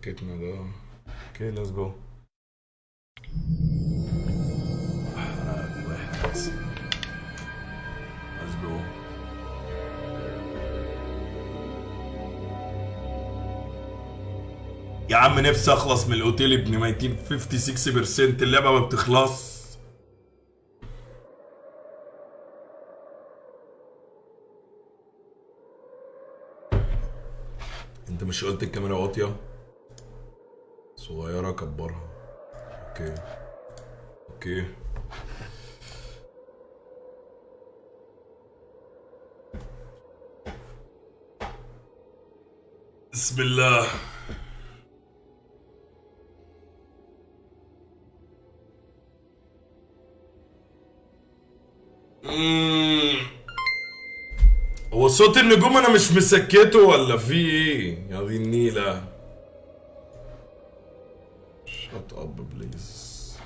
فكتنا ده okay let's go let's go يا عم نفسي أخلص من الأوتيل ابن ميتين 56% اللعبة ما بتخلص. أنت مش قلت الكاميرا واطية؟ صغيرة كبرها. okay. okay. بسم الله. هو صوت النجوم أنا مش مسكته ولا في إيه؟ يا دي النيلة. shut up please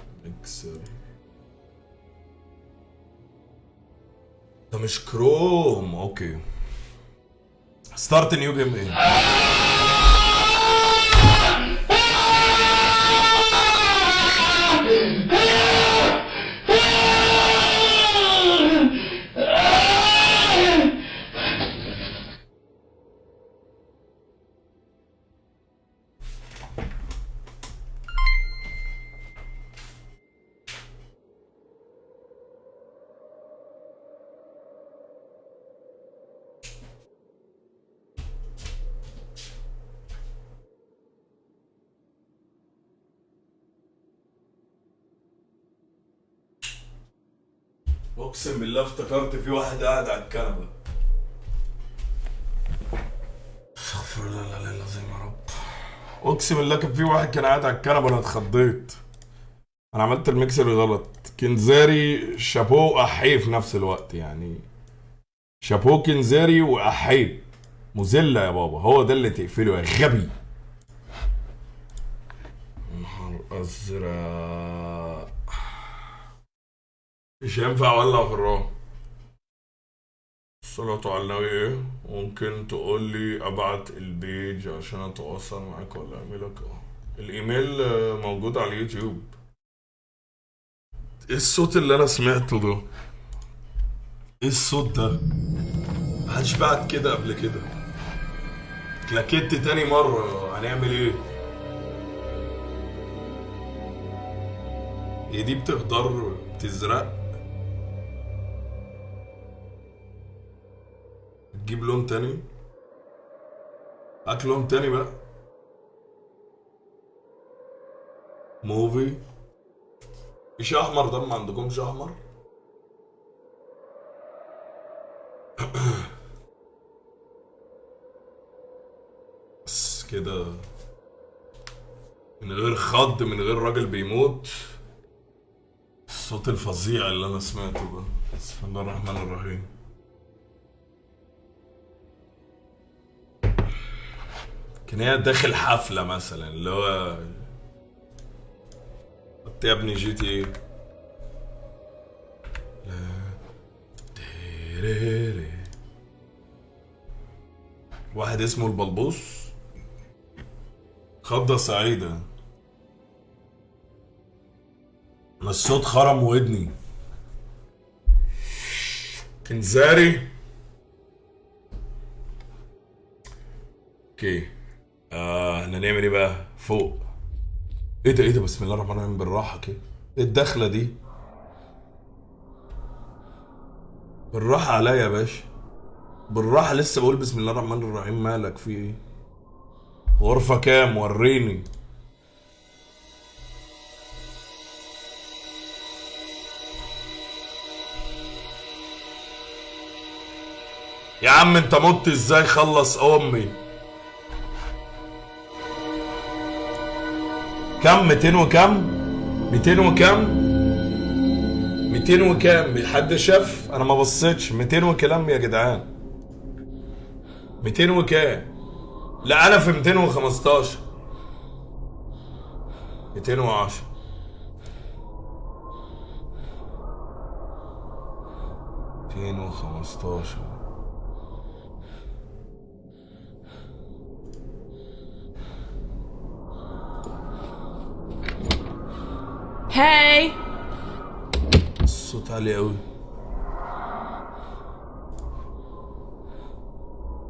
اكسر ده مش Chrome okay start new game إيه بالله افتكرت في واحد قاعد على الكنبة. استغفر الله العظيم يا رب. اقسم بالله كان في واحد كان قاعد على الكنبة أنا اتخضيت. أنا عملت الميكسر غلط. كنزاري شابو احيه في نفس الوقت يعني. شابو كنزاري واحيه مذله يا بابا هو ده اللي تقفله يا غبي. نهار أزرق. مش هينفع أولع في الرام. الصلاة على النبي إيه؟ ممكن تقول لي أبعت البيج عشان أتواصل معاك ولا أعملك؟ آه. الإيميل موجود على اليوتيوب. إيه الصوت اللي أنا سمعته ده؟ إيه الصوت ده؟ محدش بعت كده قبل كده. كلاكيت تاني مرة. هنعمل إيه؟ هي دي بتخضر بتزرق؟ تجيب لون تاني؟ هات لون تاني بقى. موفي. مش أحمر ده؟ ما عندكمش أحمر؟ بس كده. من غير خض من غير راجل بيموت. الصوت الفظيع اللي أنا سمعته ده. بسم الله الرحمن الرحيم. كان هي داخل حفلة مثلا اللي هو قلت يا ابني جي تي إيه. واحد اسمه البلبوس خضة سعيدة. الصوت خرم ودني. كنزاري. أوكي. آه إحنا نعمل إيه بقى؟ فوق. إيه ده إيه ده؟ بسم الله الرحمن الرحيم بالراحة كده. إيه الدخلة دي؟ بالراحة عليا يا باشا. بالراحة لسه بقول بسم الله الرحمن الرحيم مالك في إيه؟ غرفة كام؟ وريني. يا عم انت مت إزاي؟ خلص أمي. كم 200 وكم؟ 200 وكم؟ 200 وكام حد شاف أنا ما بصيتش. 200 وكلام يا جدعان. 200 وكام؟ لا أنا في 215 210 215 215 Hey! الصوت عالي قوي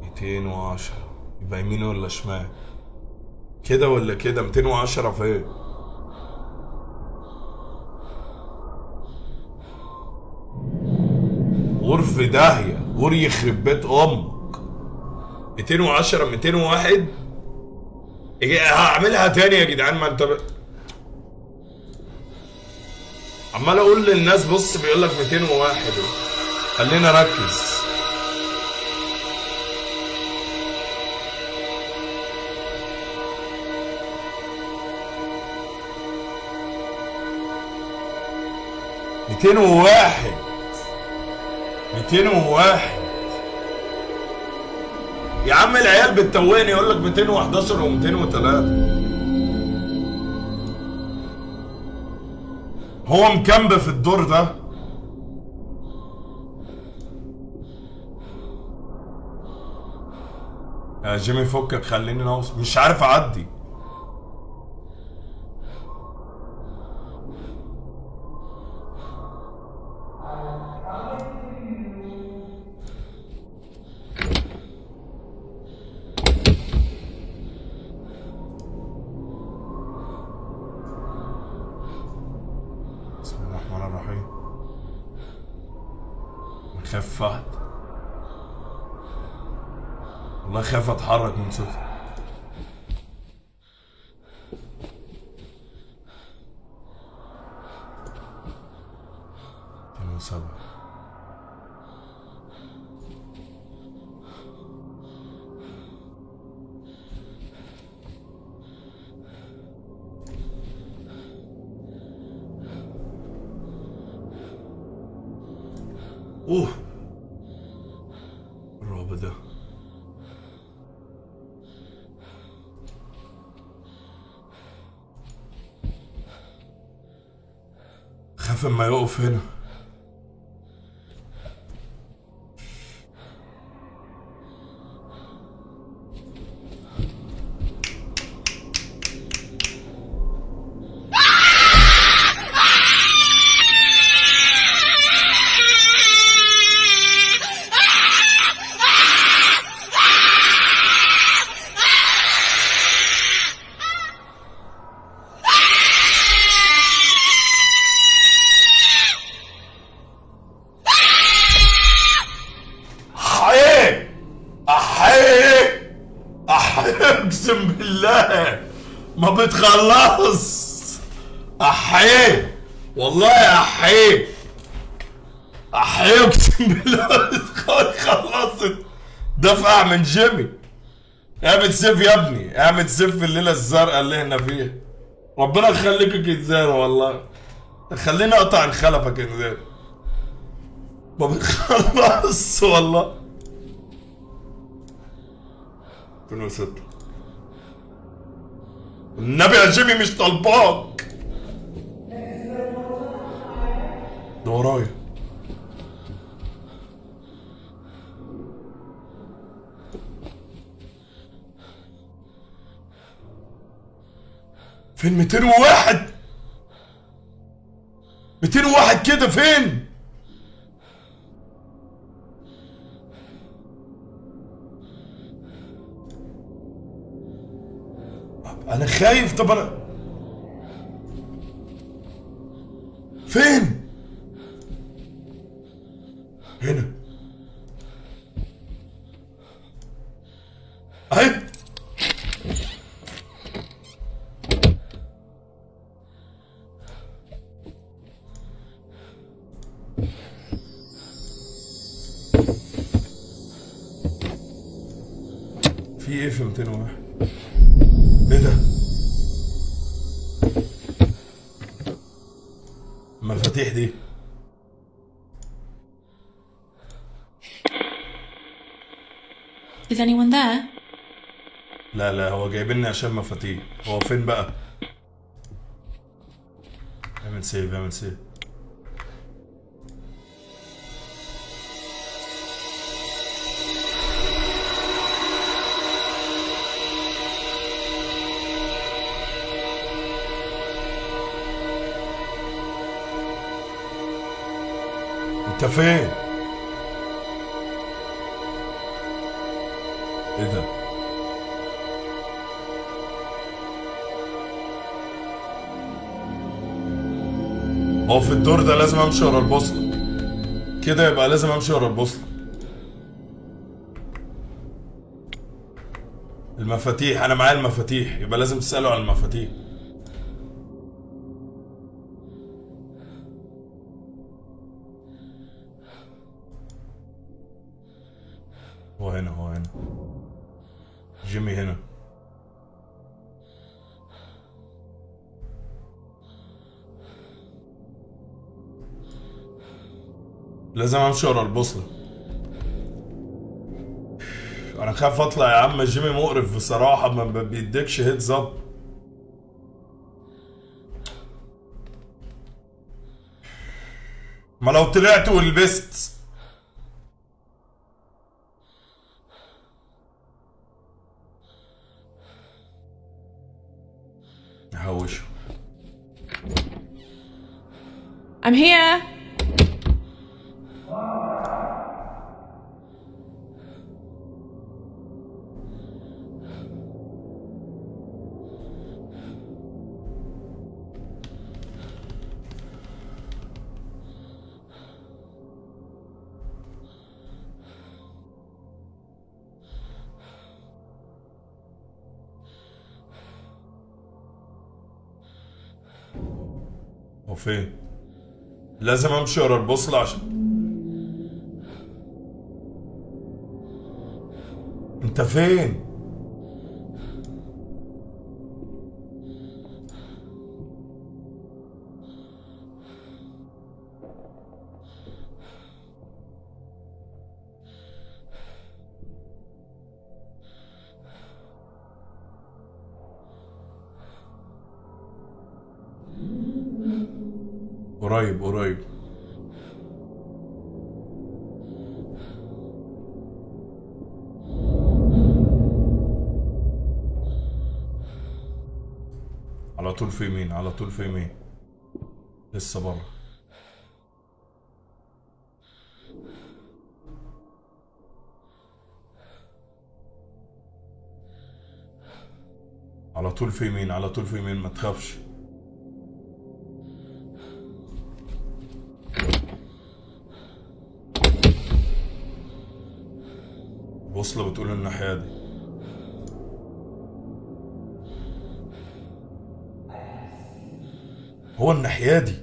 210 يبقى يمين ولا شمال؟ كده ولا كده؟ 210 فين غرف داهية. غور يخرب بيت أمك. 210 201 إيه، هعملها تاني يا جدعان. ما انت. عمال أقول للناس بص بيقول لك 201 خلينا نركز. ميتين وواحد. ميتين وواحد. يا عم العيال بتتوهني يقول لك 211 و203 هو مكمب في الدور ده؟ يا جيمي فكك خليني نوصل مش عارف أعدي. فهد والله خايف اتحرك من صوتي خاف من جيمي اعمل سيف يا ابني سيف في الليلة الزرقاء اللي إحنا فيها. ربنا يخليك يا كنزان والله. خليني اقطع الخلفة كنزان ما بتخلص والله. 2006 النبي يا جيمي مش طالباك فين 201 201 كده فين؟ أنا خايف طب أنا فين؟ 201 إيه ده؟ المفاتيح دي. Is anyone there? لا لا هو جايبني عشان مفاتيح. هو فين بقى؟ اعمل سيف اعمل سيف. فين إيه ده؟ هو في الدور ده لازم امشي ورا البوصلة. كده يبقى لازم امشي ورا البوصلة. المفاتيح أنا معايا المفاتيح يبقى لازم تسألوا على المفاتيح. لازم امشي ورا البوصلة. أنا خايف اطلع يا عم جيمي مقرف بصراحة ما بيديكش هيدز اب ما لو طلعت ولبست فين؟ لازم امشي ورا البوصلة عشان انت فين؟ طول في يمين لسه بره على طول في يمين على طول في يمين ما تخافش. وصلة بتقول الناحية دي هو الناحية دي.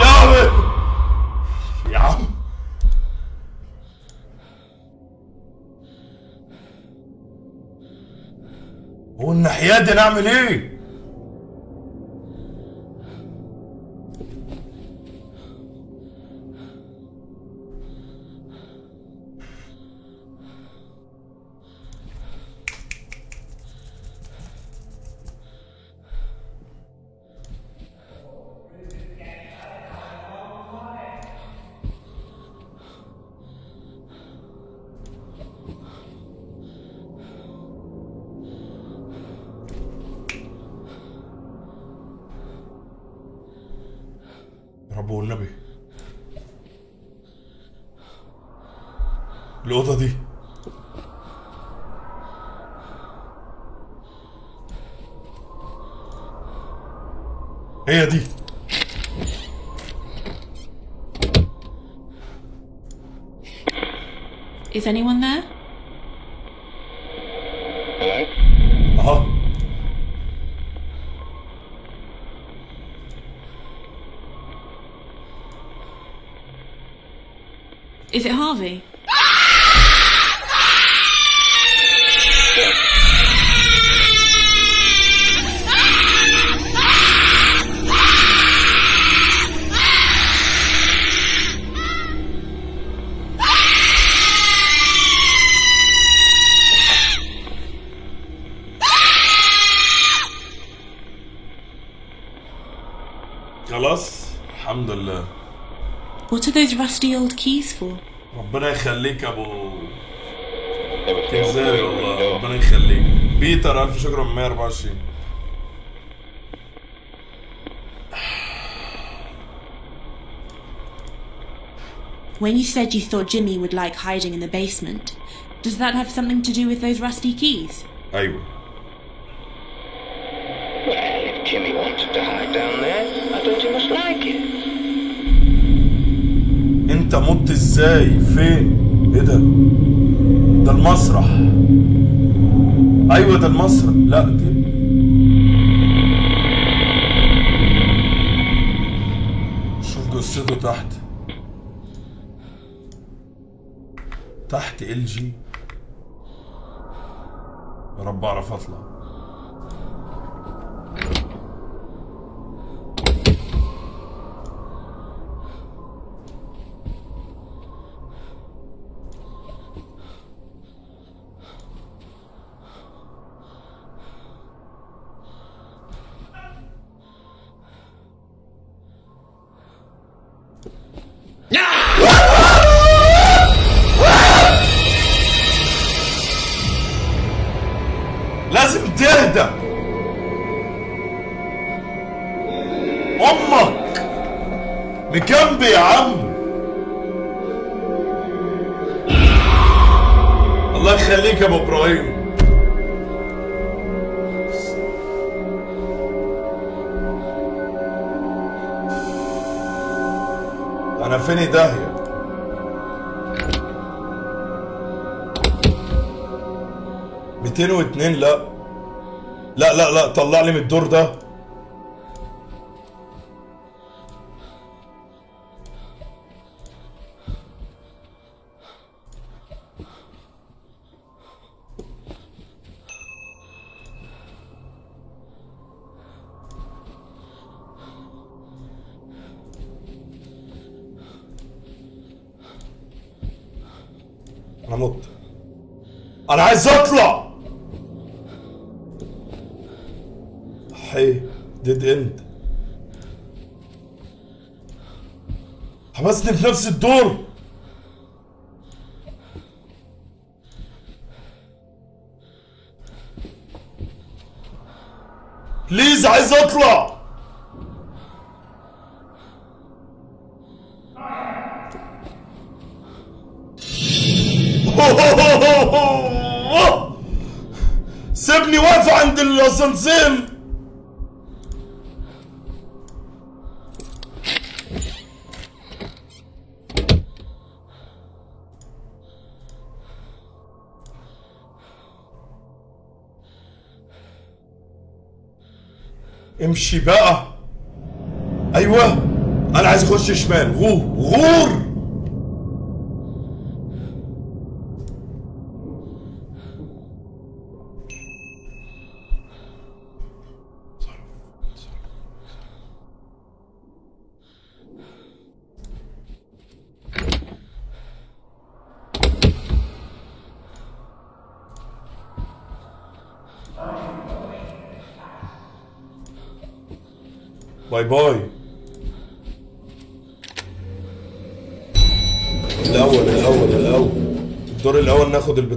يا عم يا عم! هو الناحية دي نعمل إيه؟ الأوضة دي هي دي Is anyone there? rusty old keys for? ربنا يخليك يا ابو They were كنزاري killed. والله ربنا يخليك بيتر الف شكر من 124 When you said you thought Jimmy would like hiding in the basement, does that have something to do with those rusty keys? ايوه انت مت إزاي؟ فين؟ إيه ده؟ ده المسرح. أيوه ده المسرح. لا دي شوف جثته تحت. تحت ال جي يا رب اعرف أطلع. تهدى أمك مكمبي يا عم الله يخليك يا ابو إبراهيم أنا فيني داهيه ميتين واتنين لا لا لا لا طلع لي من الدور ده. حبسني في نفس الدور. بليز عايز اطلع. سيبني واقف عند الأسانسير. بقى أيوه أنا عايز أخش شمال. غور غور.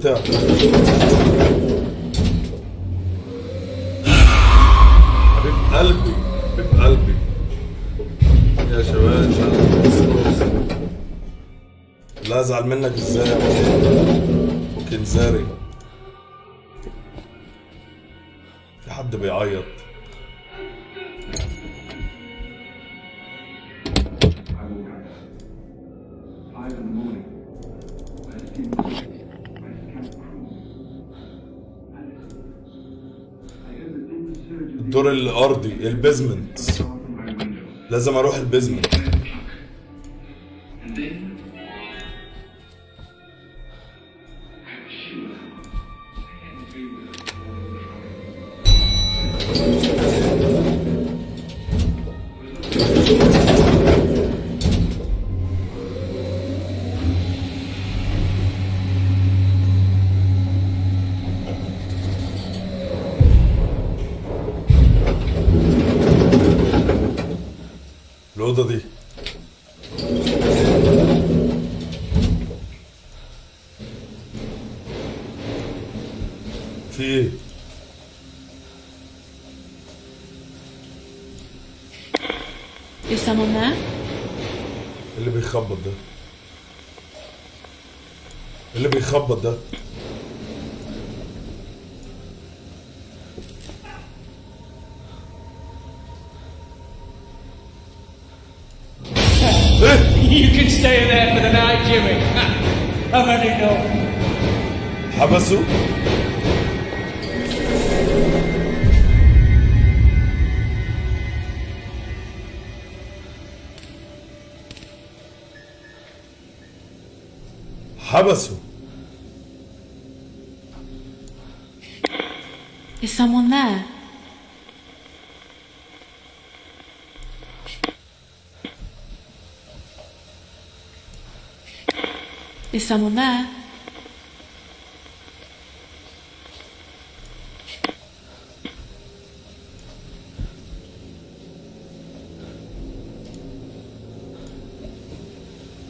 Да. الدور الأرضي البيزمنت. لازم أروح البيزمنت Someone there?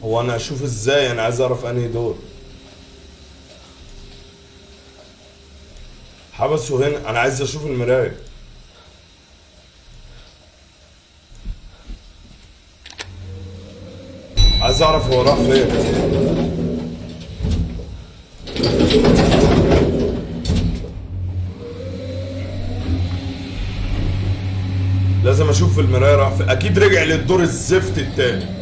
هو أنا أشوف إزاي؟ أنا عايز أعرف أنهي دور. حبسوا هنا أنا عايز أشوف المراية. عايز أعرف هو راح فين. لازم أشوف في المراية راح أكيد رجع للدور الزفت التاني.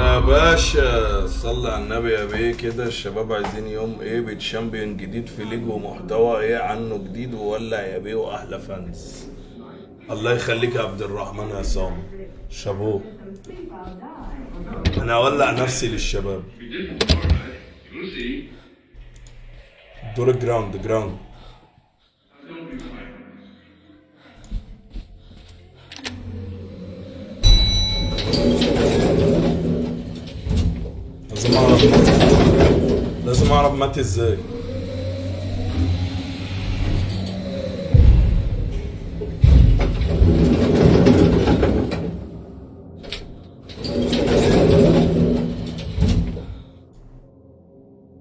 يا باشا صلي على النبي يا بيه كده. الشباب عايزين يوم إيه؟ بي champion جديد في League ومحتوى إيه؟ عنه جديد وولع يا بيه وأحلى fans الله يخليك يا عبد الرحمن يا عصام شابوه. أنا أولع نفسي للشباب. دور ال ground ground اعرف لازم أعرف مات إزاي.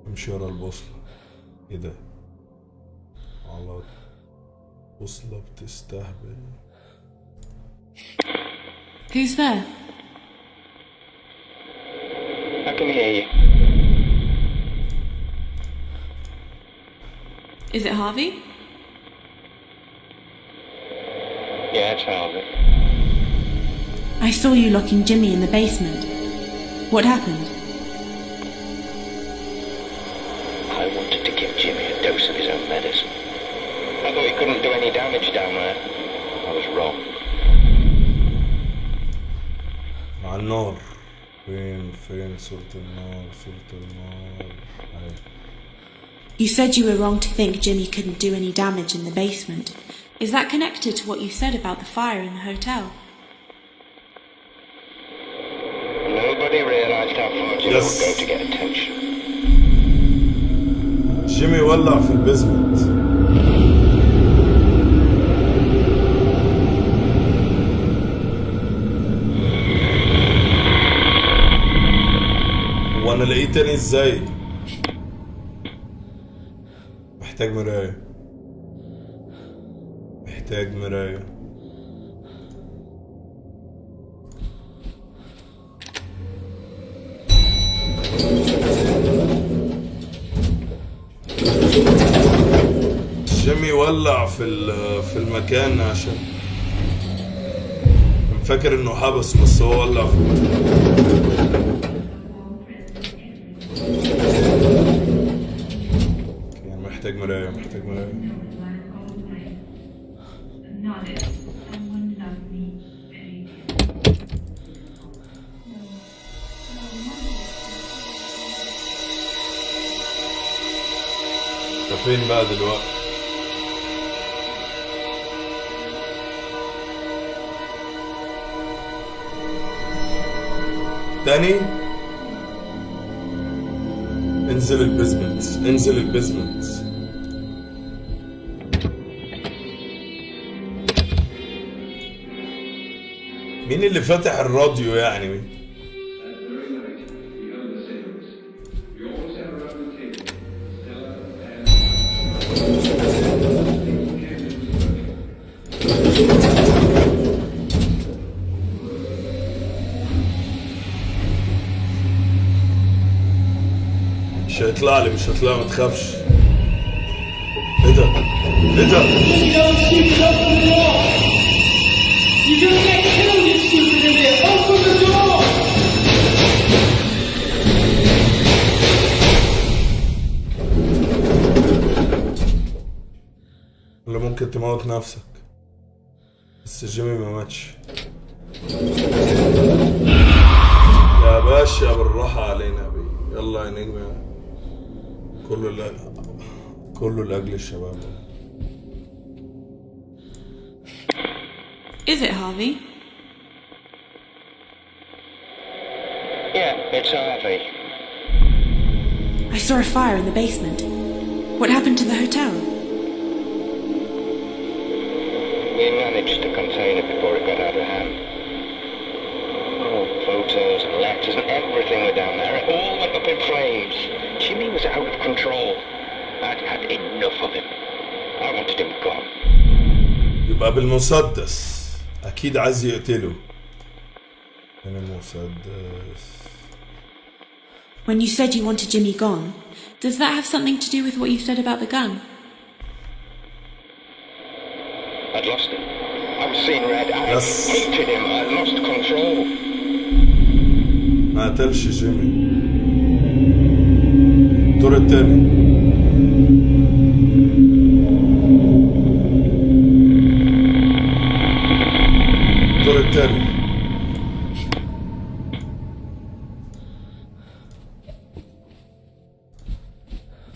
امشي ورا البوصلة. إيه ده؟ على بوصلة بتستهبل. Who's there? can hear you. Is it Harvey? Yeah, it's Harvey. I saw you locking Jimmy in the basement. What happened? I wanted to give Jimmy a dose of his own medicine. I thought he couldn't do any damage down there. I was wrong. Manor. فين فين صورة النار صورة النار أهي. You said you were wrong to think Jimmy couldn't do any damage in the basement. Is that connected to what you said about the fire in the hotel? Nobody realized how far Jimmy Yes. would go to get attention. جيمي ولع في البيزمنت وأنا لقيت تاني إزاي؟ محتاج مراية. محتاج مراية. جيمي ولع في في المكان عشان فاكر انه حبس بس هو ولع في المكان. محتاج مراية محتاج مراية. فين بقى دلوقتي؟ تاني؟ انزل ال basement انزل ال basement. مين اللي فاتح الراديو يعني؟ مين؟ مش هيطلع لي مش هيطلع ما تخافش. إيه ده؟ إيه ده؟ ممكن تموت نفسك بس جيمي ما ماتش يا باشا بالراحة علينا يا بيه يلا يا نجم يا كله لا كله لأجل الشباب Is it Harvey? Yeah, it's Harvey. I saw a fire in the basement. What happened to the hotel? We managed to contain it before it got out of hand. Oh, photos and letters and everything were down there. It all went up in flames. Jimmy was out of control. I'd had enough of him. I wanted him gone. يبقى بالمسدس أكيد عايز يقتله من المسدس When you said you wanted Jimmy gone, does that have something to do with what you said about the gun? I'd lost him. I was seeing red. I Yes. hated him. I'd lost control. ما قتلش جيمي الدور التاني الدور التاني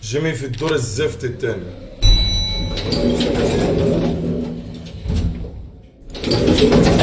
جيمي في الدور الزفت التاني Thank you.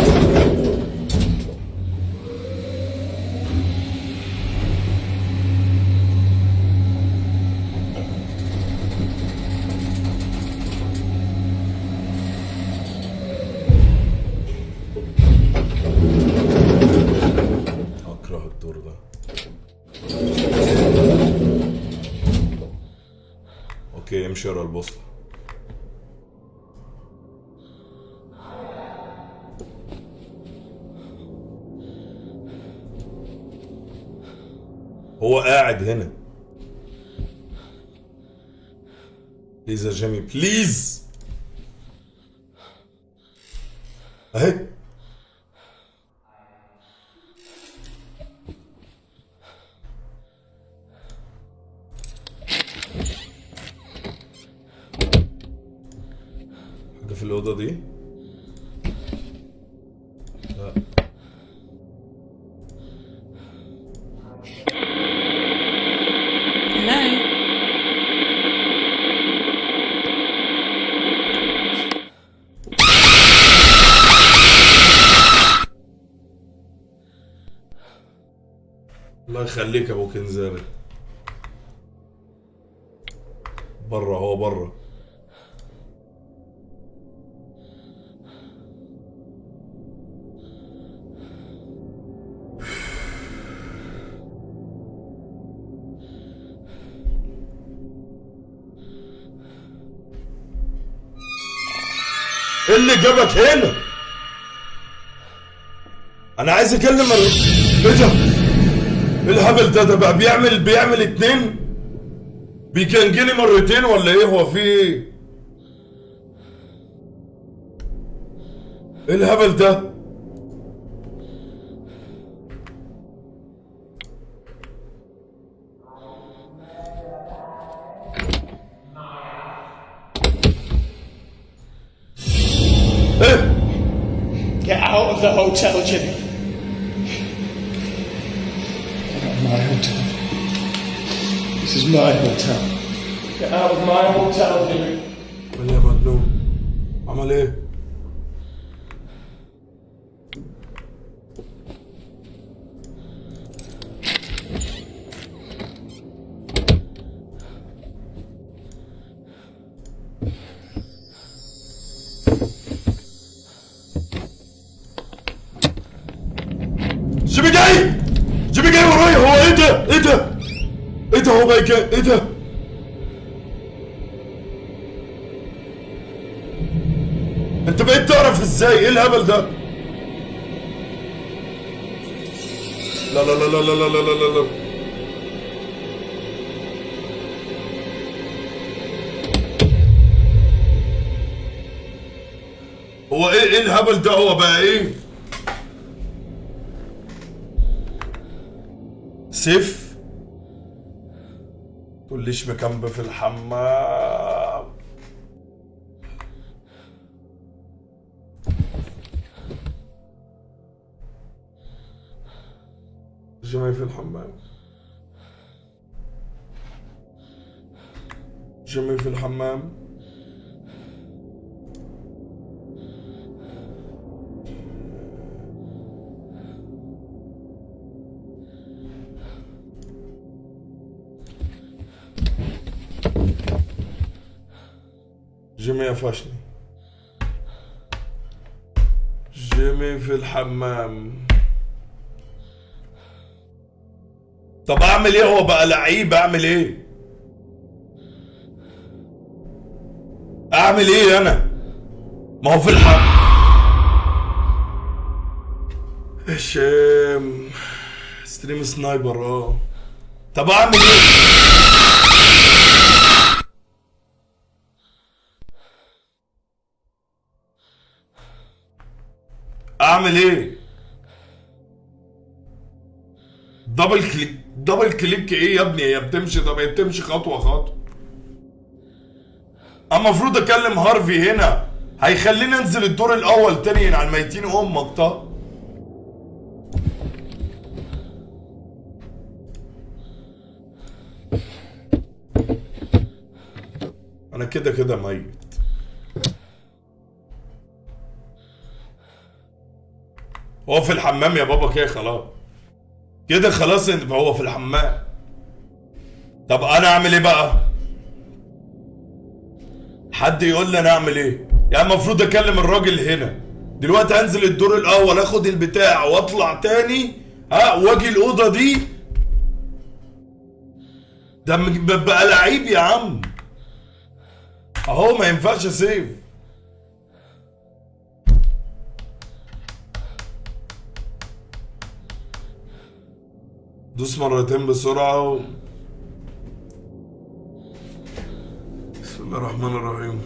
بليز يا جيمي بليز اهي حاجة في الأوضة دي؟ لا. الله يخليك أبو كنزاري بره هو بره اللي جابك هنا. أنا عايز أكلم الر- ده إيه الهبل ده ده بقى بيعمل بيعمل اتنين. بيكنجني مرتين ولا إيه؟ هو في إيه الهبل ده؟ Get out of the hotel, Jimmy. This is my hotel. Get out of my hotel, Henry. Whenever I do, I'm gonna. الهبل ده؟ لا لا لا لا لا لا لا لا لا لا. هو إيه إيه الهبل ده؟ هو بقى إيه؟ سيف؟ تقوليش مكمب في الحمام. في الحمام. جمعي في الحمام. جيمي قفشني جيمي في الحمام. طب اعمل إيه؟ هو بقى لعيب اعمل إيه؟ اعمل إيه أنا؟ ما هو في الحق. هشام stream sniper آه. طب اعمل إيه؟ اعمل إيه؟ double click double click إيه يا ابني؟ هي بتمشي طب هي بتمشي خطوة خطوة. اما المفروض أكلم هارفي هنا. هيخليني أنزل الدور الأول تاني على الميتين أمك طب أنا كده كده ميت. هو في الحمام يا بابا كده خلاص. كده خلاص هو في الحمام. طب أنا اعمل إيه بقى؟ حد يقول لي أنا اعمل إيه؟ يعني المفروض اكلم الراجل هنا. دلوقتي انزل الدور الأول اخد البتاع واطلع تاني. ها واجي الاوضة دي. ده بقى لعيب يا عم. اهو ما ينفعش سيف دوس مرتين بسرعة و... بسم الله الرحمن الرحيم.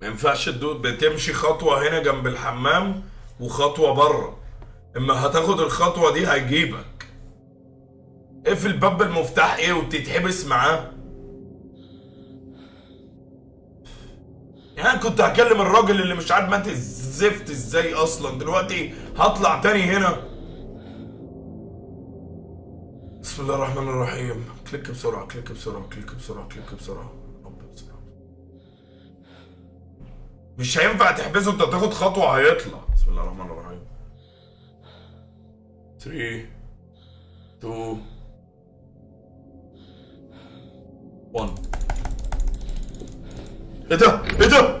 ما ينفعش بتمشي خطوة هنا جنب الحمام وخطوة بره. إما هتاخد الخطوة دي هيجيبك اقفل باب المفتاح إيه وتتحبس معاه. يعني كنت هكلم الراجل اللي مش عارف مات الزفت إزاي أصلا. دلوقتي هطلع تاني هنا. بسم الله الرحمن الرحيم. click بسرعة click بسرعة click بسرعة click بسرعة. مش هينفع تحبسه انت تاخد خطوة هيطلع. بسم الله الرحمن الرحيم. 3 2 1 إيه ده؟ إيه ده؟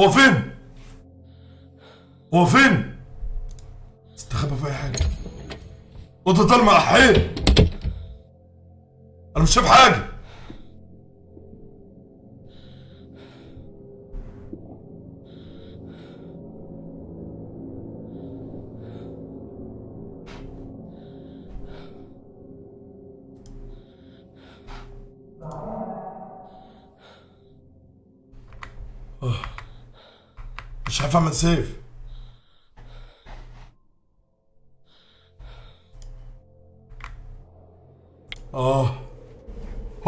هو فين؟ هو فين؟ استخبى في أي حاجة اوضة ضلمة احيه أنا مش شايف حاجة محمد سيف. آه.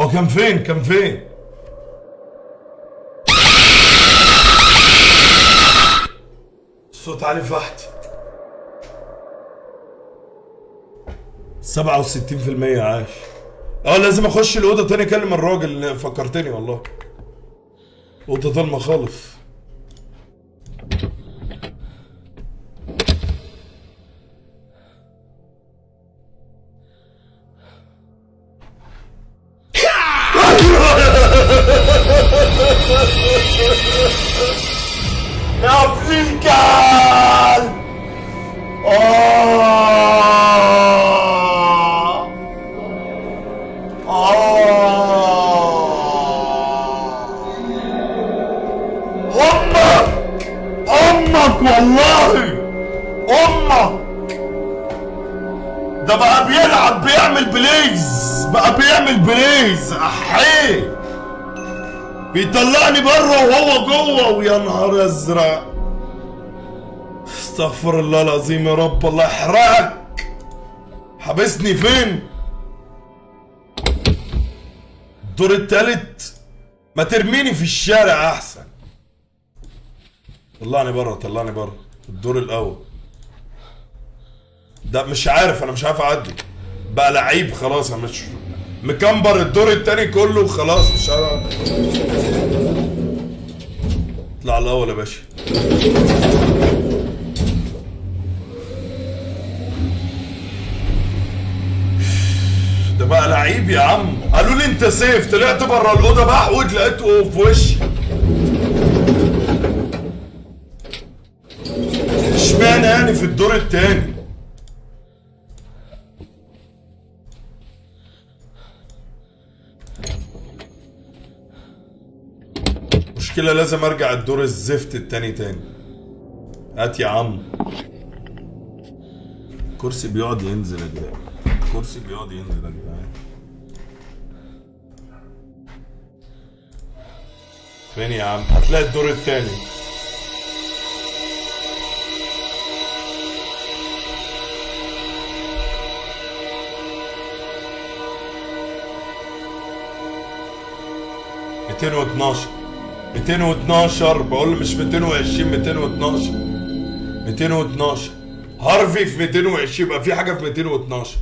هو كان فين؟ كان فين؟ الصوت علي فحت 67% عاش. آه لازم أخش الأوضة تاني أكلم الراجل. فكرتني والله. أوضة ظلمه خالص. نهار ازرق استغفر الله العظيم يا رب الله يحرقك. حبسني فين؟ الدور التالت. ما ترميني في الشارع أحسن. طلعني بره طلعني بره الدور الأول. ده مش عارف أنا مش عارف أعدي. بقى لعيب خلاص أنا مش مكمبر الدور التاني كله وخلاص مش عارف. اطلع الأول يا باشا. ده بقى لعيب يا عم. قالوا لي انت سيف. طلعت بره الأوضة بحود لقيته في وشي. اشمعنى يعني في الدور التاني؟ مشكلة لازم أرجع الدور الزفت التاني تاني. هات يا عم. كرسي بيقعد ينزل يا جدعان. كرسي بيقعد ينزل يا جدعان. فين يا عم؟ هتلاقي الدور التاني. ميتين واتناشر. 212 بقول مش 220 212 212 هارفي في 220 يبقى في حاجة في 212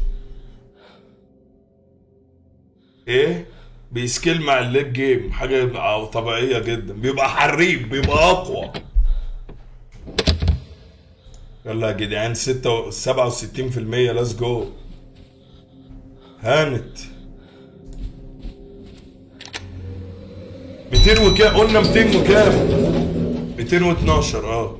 إيه؟ بي scale مع ال late game حاجة طبيعية جدا. بيبقى حريف بيبقى أقوى. يلا يا جدعان 6 67% let's go هانت. 200 وكام؟ قلنا 200 وكام؟ 212 آه.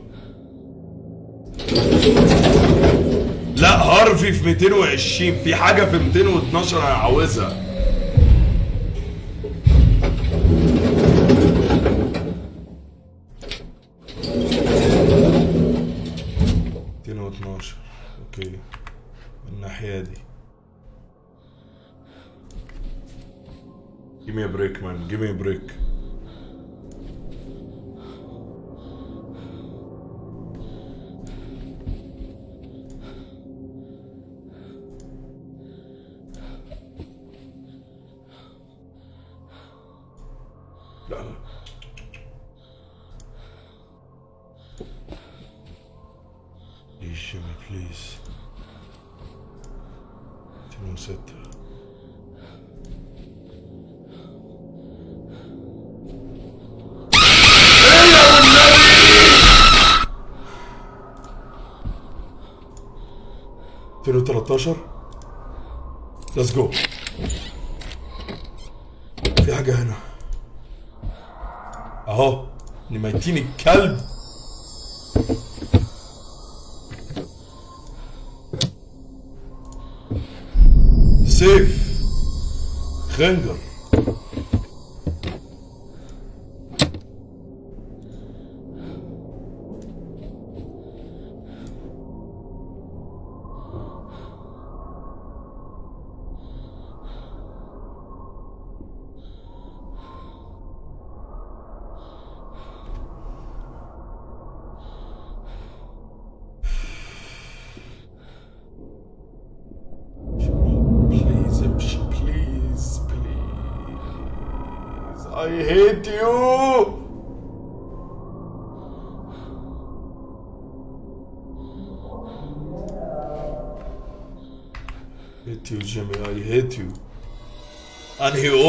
لا هارفي في 220 في حاجة في 212 أنا عاوزها أوكي. من الناحية دي. Give me a break man. Give me a break. ليتس جو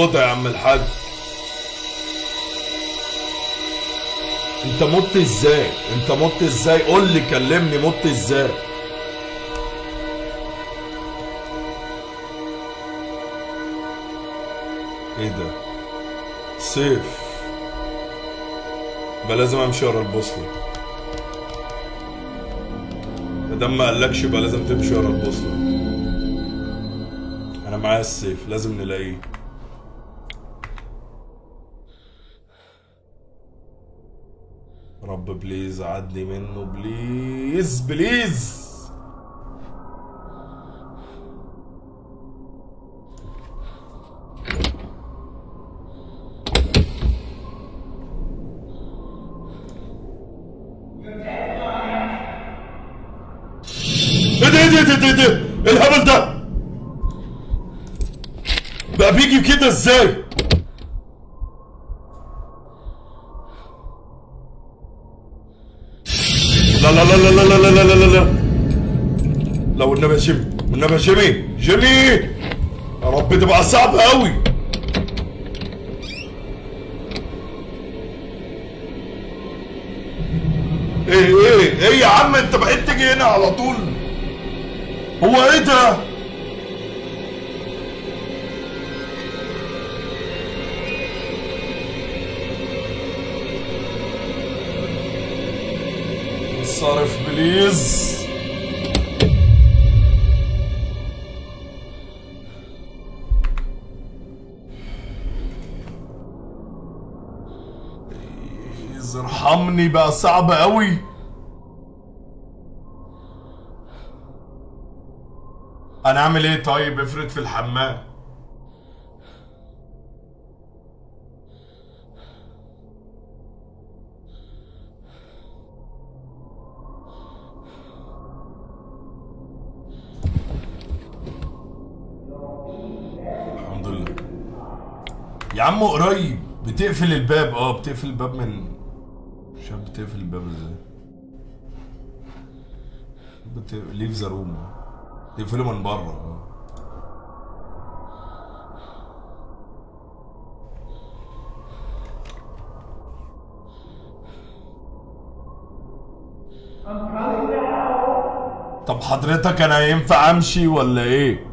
اوضه يا عم الحاج. انت مت إزاي؟ انت مت إزاي؟ قول لي كلمني مت إزاي. إيه ده؟ سيف. يبقى لازم امشي ورا البوصلة. مادام ما قالكش يبقى لازم تمشي ورا البوصلة. أنا معايا السيف لازم نلاقيه رب please عدني منه please please لا لا لا لا. لا لا لا لو النبي يا جيمي والنبي يا جيمي جيمي يا رب تبقى صعبة قوي إيه إيه. إيه يا عم أنت بقيت تيجي هنا على طول. هو إيه ده؟ صرف please. please ارحمني بقى صعب قوي أنا اعمل إيه طيب؟ افرض في الحمام. يا عم قريب. بتقفل الباب. آه بتقفل الباب من مش عارف بتقفل الباب إزاي؟ بت... ليف ذا روم تقفله من بره. آه. طب حضرتك أنا ينفع أمشي ولا إيه؟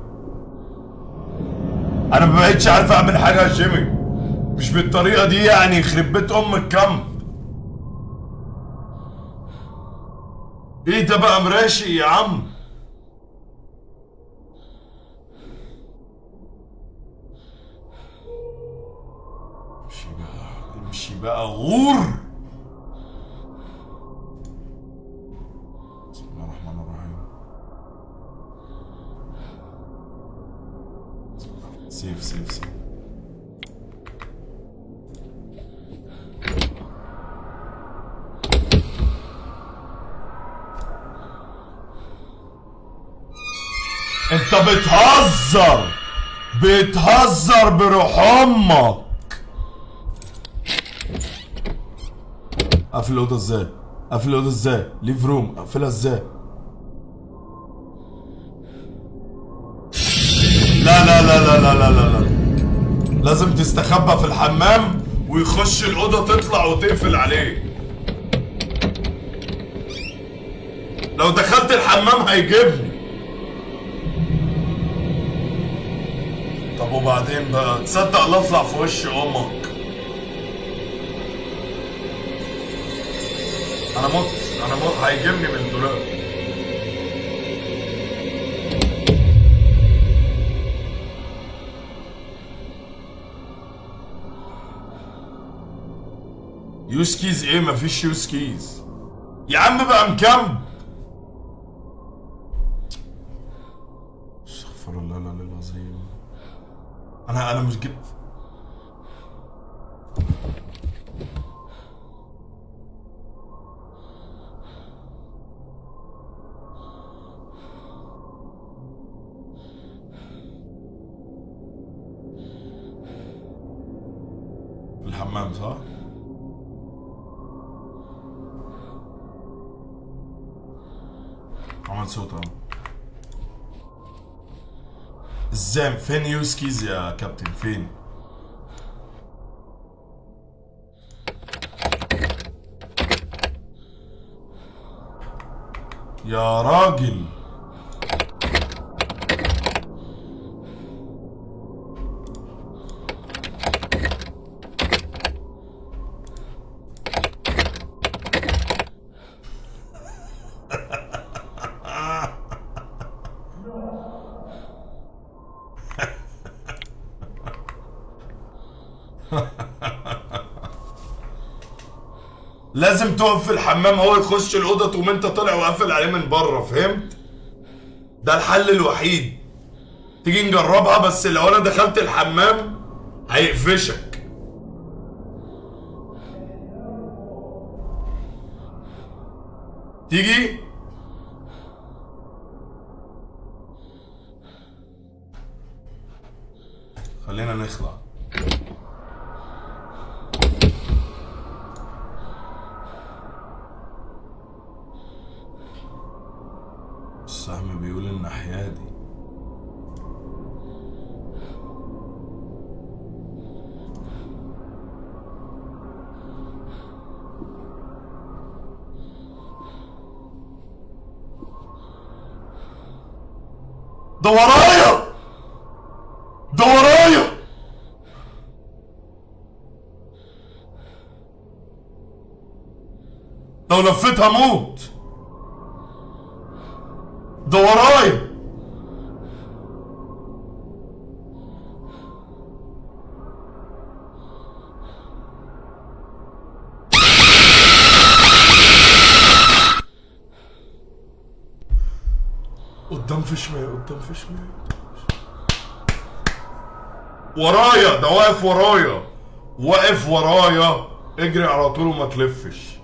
أنا ما بقتش عارف أعمل حاجة يا جيمي مش بالطريقة دي يعني يخرب بيت ام ال camp إيه ده بقى مراشي يا عم؟ امشي بقى امشي بقى غور! بسم الله الرحمن الرحيم. save save save. انت بتهزر. بتهزر بروح أمك قفل الأوضة إزاي؟ قفل الأوضة إزاي؟ leave room اقفلها إزاي؟ لا لا لا لا لا لا لا لا. لازم تستخبى في الحمام ويخش الأوضة تطلع وتقفل عليه لو دخلت الحمام هيجيبني. طب وبعدين بقى؟ تصدق لا اطلع في وش أمك. أنا مت أنا مت. هيجيبني من الدولاب use keys إيه؟ مفيش use keys يا عم بقى مكمب استغفر الله العلي العظيم أنا أنا مش جبت إزاي فين يوسكيز يا كابتن؟ فين؟ يا راجل! لازم تقف في الحمام هو يخش الأوضة تقوم أنت طالع وقافل عليه من بره فهمت؟ ده الحل الوحيد. تيجي نجربها بس لو أنا دخلت الحمام هيقفشك تيجي خلينا نخلع السهم بيقول الناحية دي ده ورايا ده ورايا لو لفيت هموت ده ورايا. قدام في شمال قدام في شمال. ورايا ده واقف ورايا. واقف ورايا. اجري على طول وما تلفش.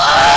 Ah!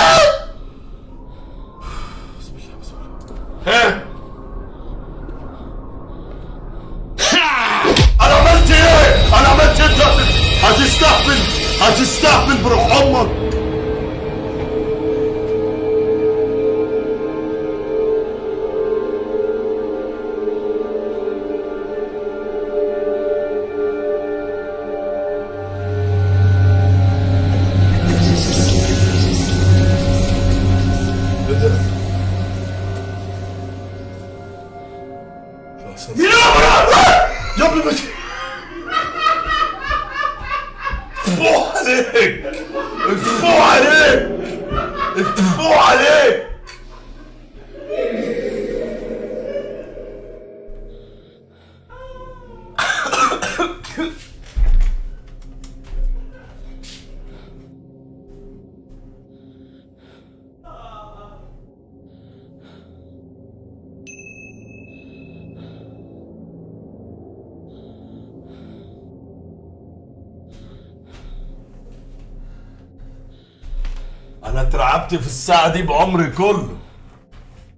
بعمري كله.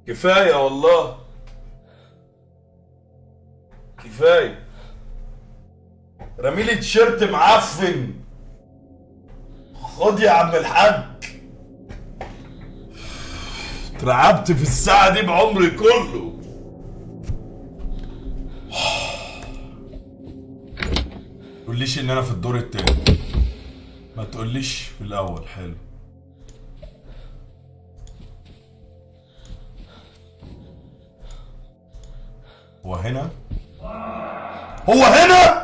كفاية والله. كفاية. رميلي تيشيرت معفن. خد يا عم الحاج. اترعبت في الساعة دي بعمري كله. تقوليش إن أنا في الدور التاني. ما تقوليش في الأول. حلو. هو هنا؟ هو هنا؟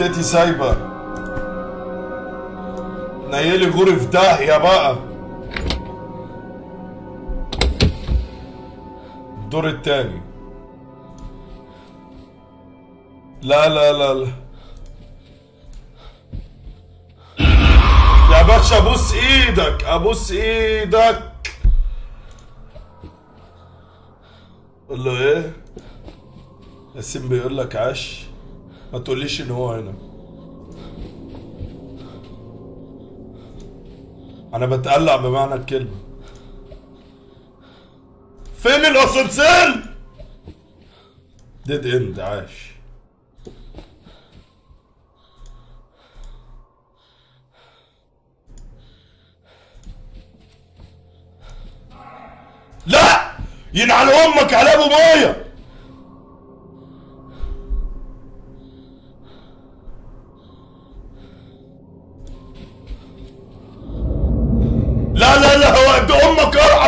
جتتي سايبة. نيلي غوري في داهيه بقى الدور التاني. لا لا لا لا. يا باشا ابوس إيدك أبوس إيدك. قول له إيه؟ ياسين بيقول لك عاش. ما تقوليش إن هو هنا. أنا بتقلع بمعنى الكلمة. فين الأسانسير؟ ديد اند عاش. لا! ينعل أمك على أبو ميه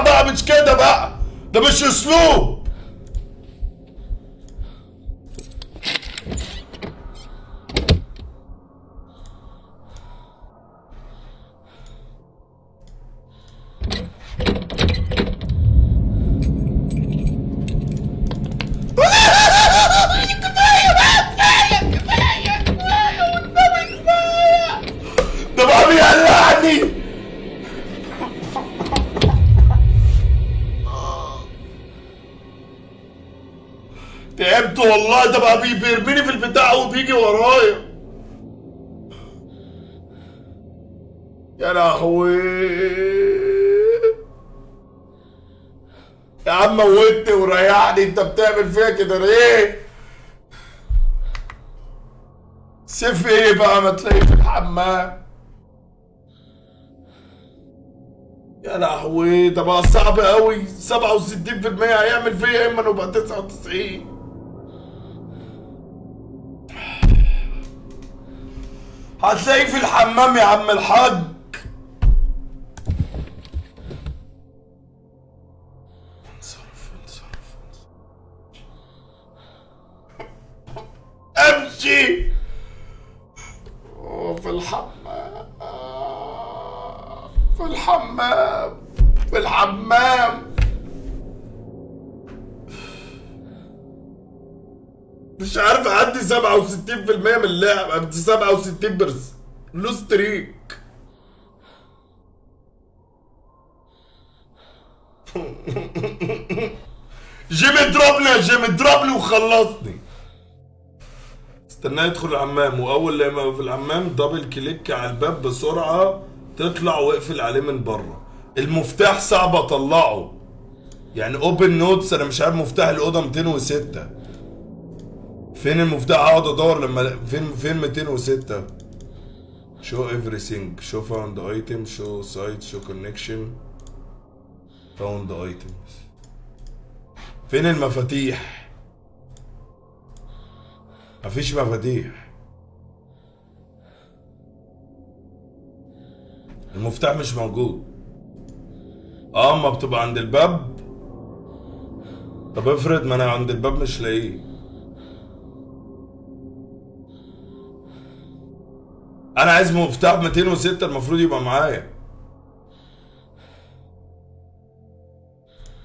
بقى مش كده بقى؟ ده مش أسلوب. بتعمل فيها كده ليه؟ سيف إيه بقى ما تلاقيه في الحمام؟ يا لهوي ده بقى صعب قوي. 67% هيعمل فيا يا إما نبقى 99 هتلاقيه في الحمام يا عم الحاج. مش عارف أعدي 67% من اللعب عندي 67 percent. loss streak جيمي اضربني يا جيمي اضربني وخلصني. استناه يدخل الحمام وأول لما في الحمام double click على الباب بسرعة تطلع واقفل عليه من بره. المفتاح صعب أطلعه. يعني open notes أنا مش عارف مفتاح الأوضة 206 فين المفتاح؟ اقعد ادور لما فين فين 206 show everything. show found item show site show connection. Found items. فين المفاتيح؟ مفيش مفاتيح. المفتاح مش موجود. آه اما بتبقى عند الباب. طب افرض ما أنا عند الباب مش لاقيه. أنا عايز مفتاح 206 المفروض يبقى معايا.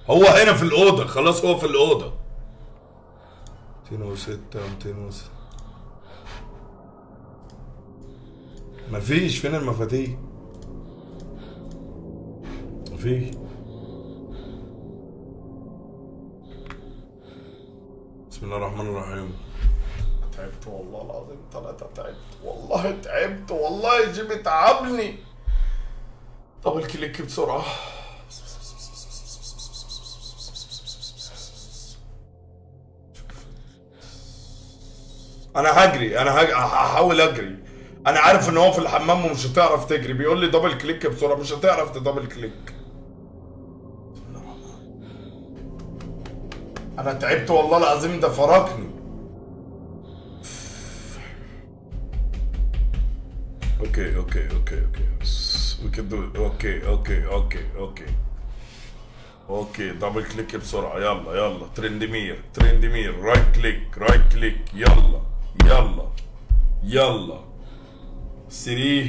هو هنا في الأوضة خلاص هو في الأوضة. 206 206 مفيش فين المفاتيح؟ مفيش. بسم الله الرحمن الرحيم. تعبت والله العظيم ثلاثة تعبت. والله تعبت والله جيمي تعبني. دبل كليك بسرعة. أنا هجري أنا. هحاول أجري. أنا عارف إن هو في الحمام ومش هتعرف تجري. بيقول لي double click بسرعة مش هتعرف ت double click أنا تعبت والله العظيم ده فرقني. okay okay okay okay we can do it. okay okay okay okay okay double click بسرعة. يلا يلا. ترندمير ترندمير right click right click يلا يلا يلا. 3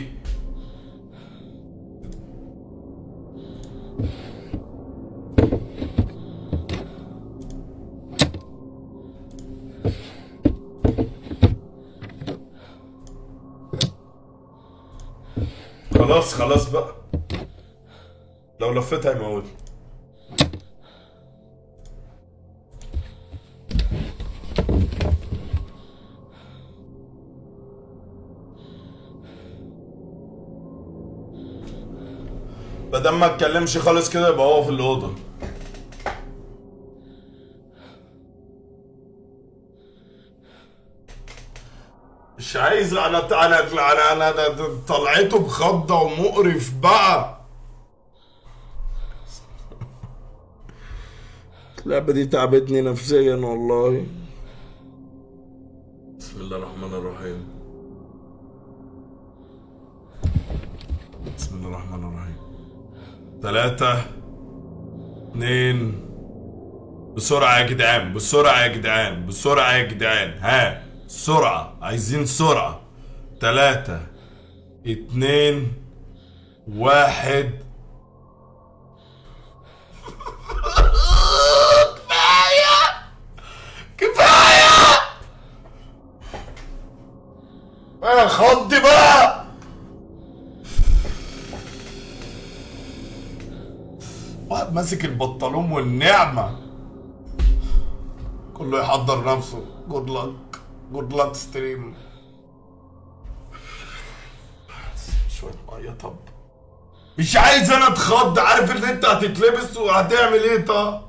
خلاص خلاص بقى. لو لفيت هيموتني بدل ما اتكلمش خالص كده يبقى هو في الأوضة. مش عايز أنا أنا أنا أنا أنا طلعته بخضة ومقرف بقى. اللعبة دي تعبتني نفسيا والله. بسم الله الرحمن الرحيم. بسم الله الرحمن الرحيم. ثلاثة اتنين. بسرعة يا جدعان بسرعة يا جدعان بسرعة يا جدعان. ها. سرعة عايزين سرعة. ثلاثة اتنين واحد. كفاية! كفاية! بقى خضي بقى! واحد ماسك البنطلون والنعمة. كله يحضر نفسه. جود لك. جود لك ستريم شوية مية طب. مش عايز أنا أتخض عارف ان أنت هتتلبس وهتعمل إيه طب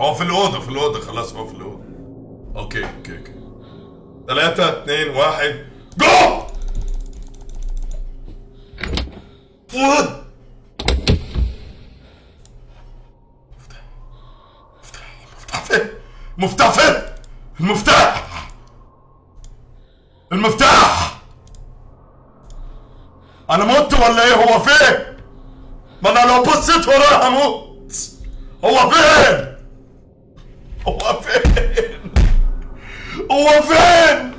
هو في الأوضة في الأوضة خلاص هو في الأوضة. okay okay okay. ثلاثة اتنين واحد. جو! فوت مفتاح فين مفتاح فين؟ المفتاح! المفتاح! أنا مت ولا إيه؟ هو فين؟ ما أنا لو بصيت وراه هموت! هو فين؟ هو فين؟ هو فين؟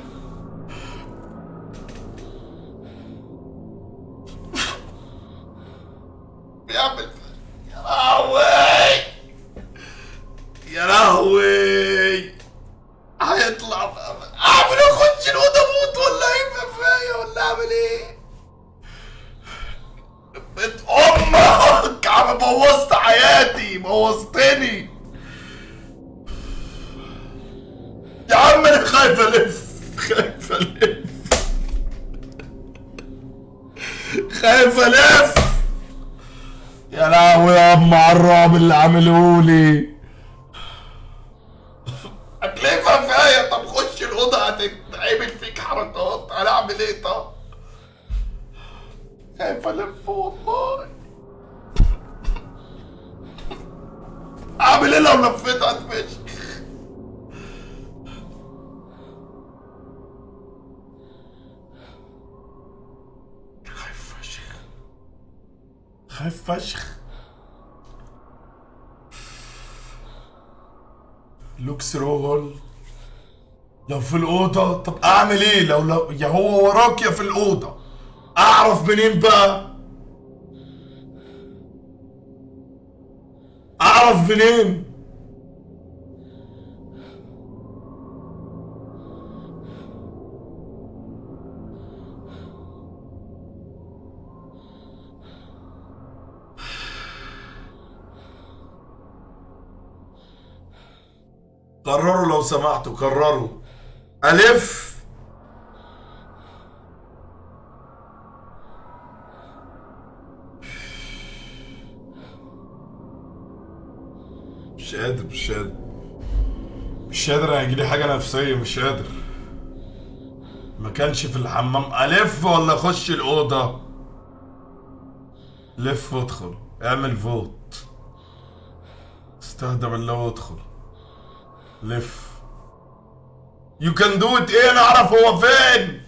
منين بقى أعرف منين قرروا لو سمحتوا قرروا ألف. شخصية مش قادر. ما كانش في الحمام. ألف ولا اخش الأوضة. لف وادخل. اعمل فوت. استهدف الله وادخل. لف. يو كان دو ات إيه نعرف هو فين.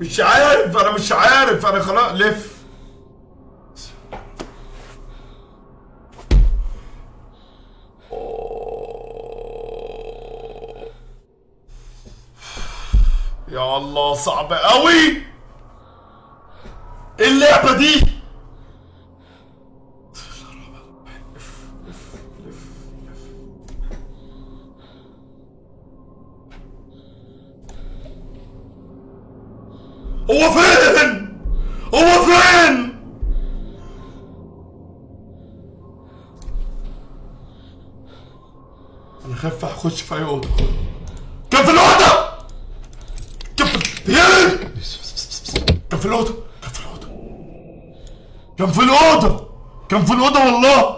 مش عارف. أنا مش عارف أنا خلاص لف. يا الله صعبة قوي إيه اللعبة دي؟ اخش في أي أوضة. كان في الأوضة! كان في كان في الأوضة. كان في الأوضة. كان في الأوضة. كان في الأوضة والله.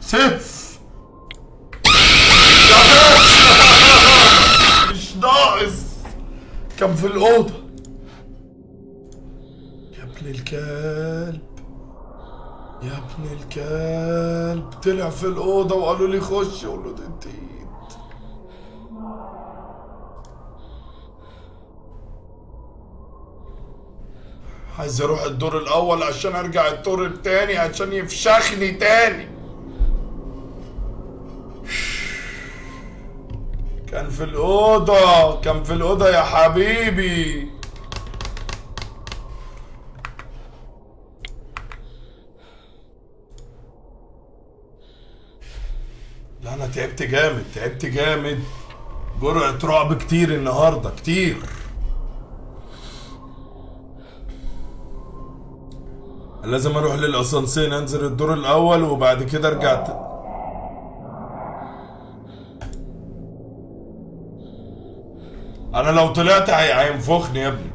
سيف. مش ناقص. كان في الأوضة. طلع في الأوضة وقالوا لي خش. له أنت عايز أروح الدور الأول عشان أرجع الدور التاني عشان يفشخني تاني. كان في الأوضة كان في الأوضة يا حبيبي لا أنا تعبت جامد تعبت جامد جرعة رعب كتير النهاردة كتير لازم أروح للأسانسير أنزل الدور الأول وبعد كده أرجع. أنا لو طلعت هي- هينفخني يا ابني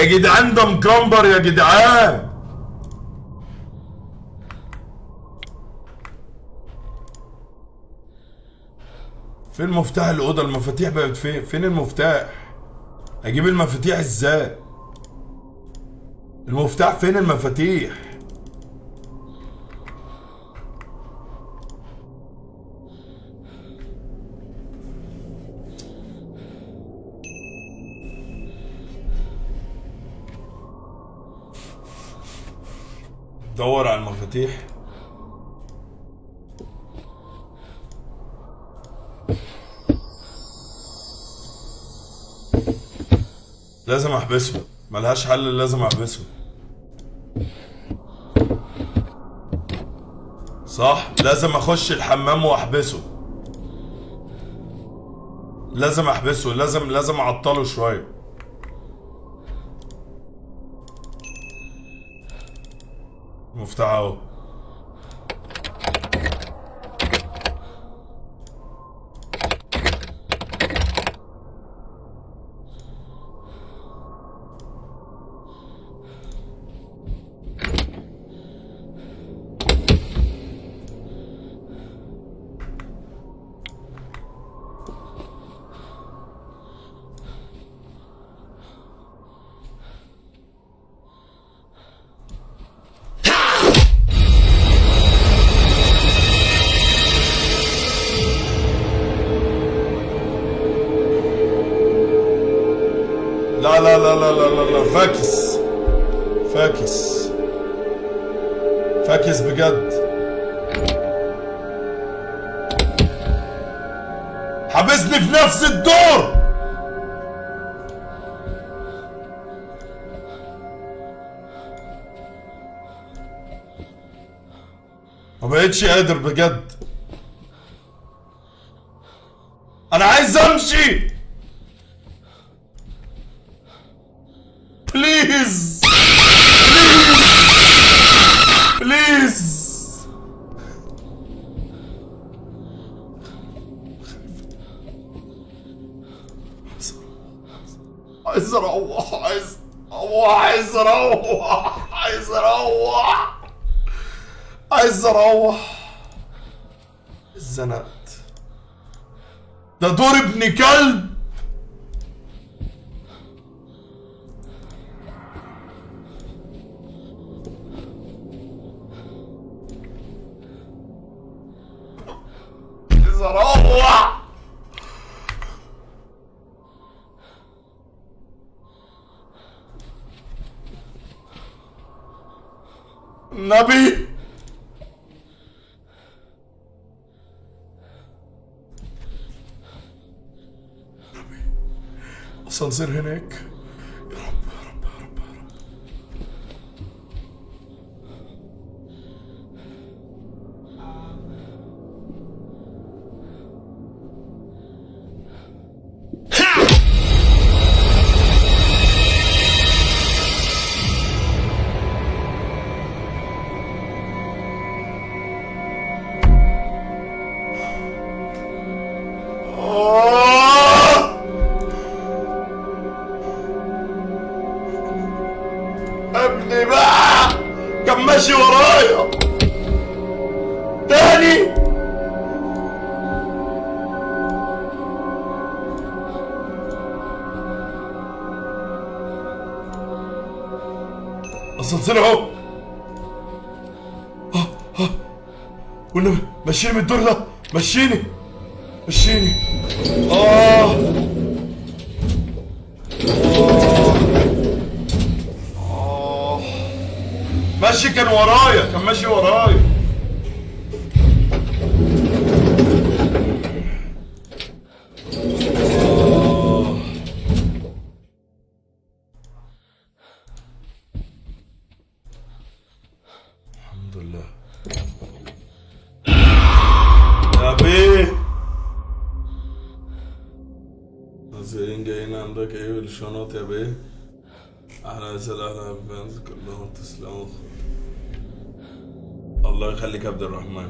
يا جدعان ده مكمبر يا جدعان. فين مفتاح الأوضة؟ المفاتيح بقت فين؟ فين المفتاح؟ أجيب المفاتيح إزاي؟ المفتاح فين المفاتيح؟ دور على المفاتيح. لازم أحبسه. ملهاش حل لازم أحبسه. صح؟ لازم أخش الحمام وأحبسه. لازم أحبسه. لازم لازم أعطله شوية. مفتاح بقتش قادر بجد. ماشي ورايا. تاني. اسانسير أهو. ها ها والنبي مشيني من الدور ده. مشيني. مشيني آه. ماشي كان ورايا كان ماشي ورايا. الحمد لله يا بيه زين جايين عندك إيه بالشنط يا بيه أهلا وسهلا fans كلهم تسلموا يا عبد الرحمن.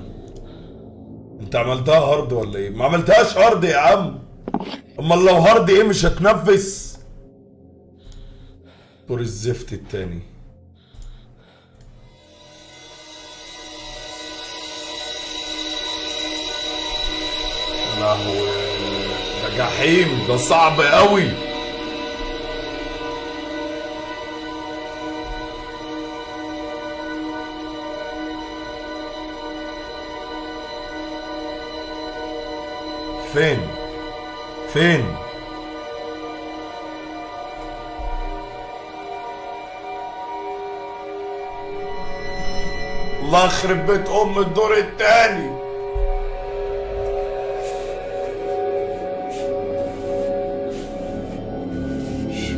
انت عملتها hard ولا إيه؟ ما عملتهاش hard يا عم. امال لو hard إيه مش هتنفس دور الزفت التاني. لهوي ده جحيم ده صعب قوي. فين؟ فين؟ الله يخرب بيت أم الدور التاني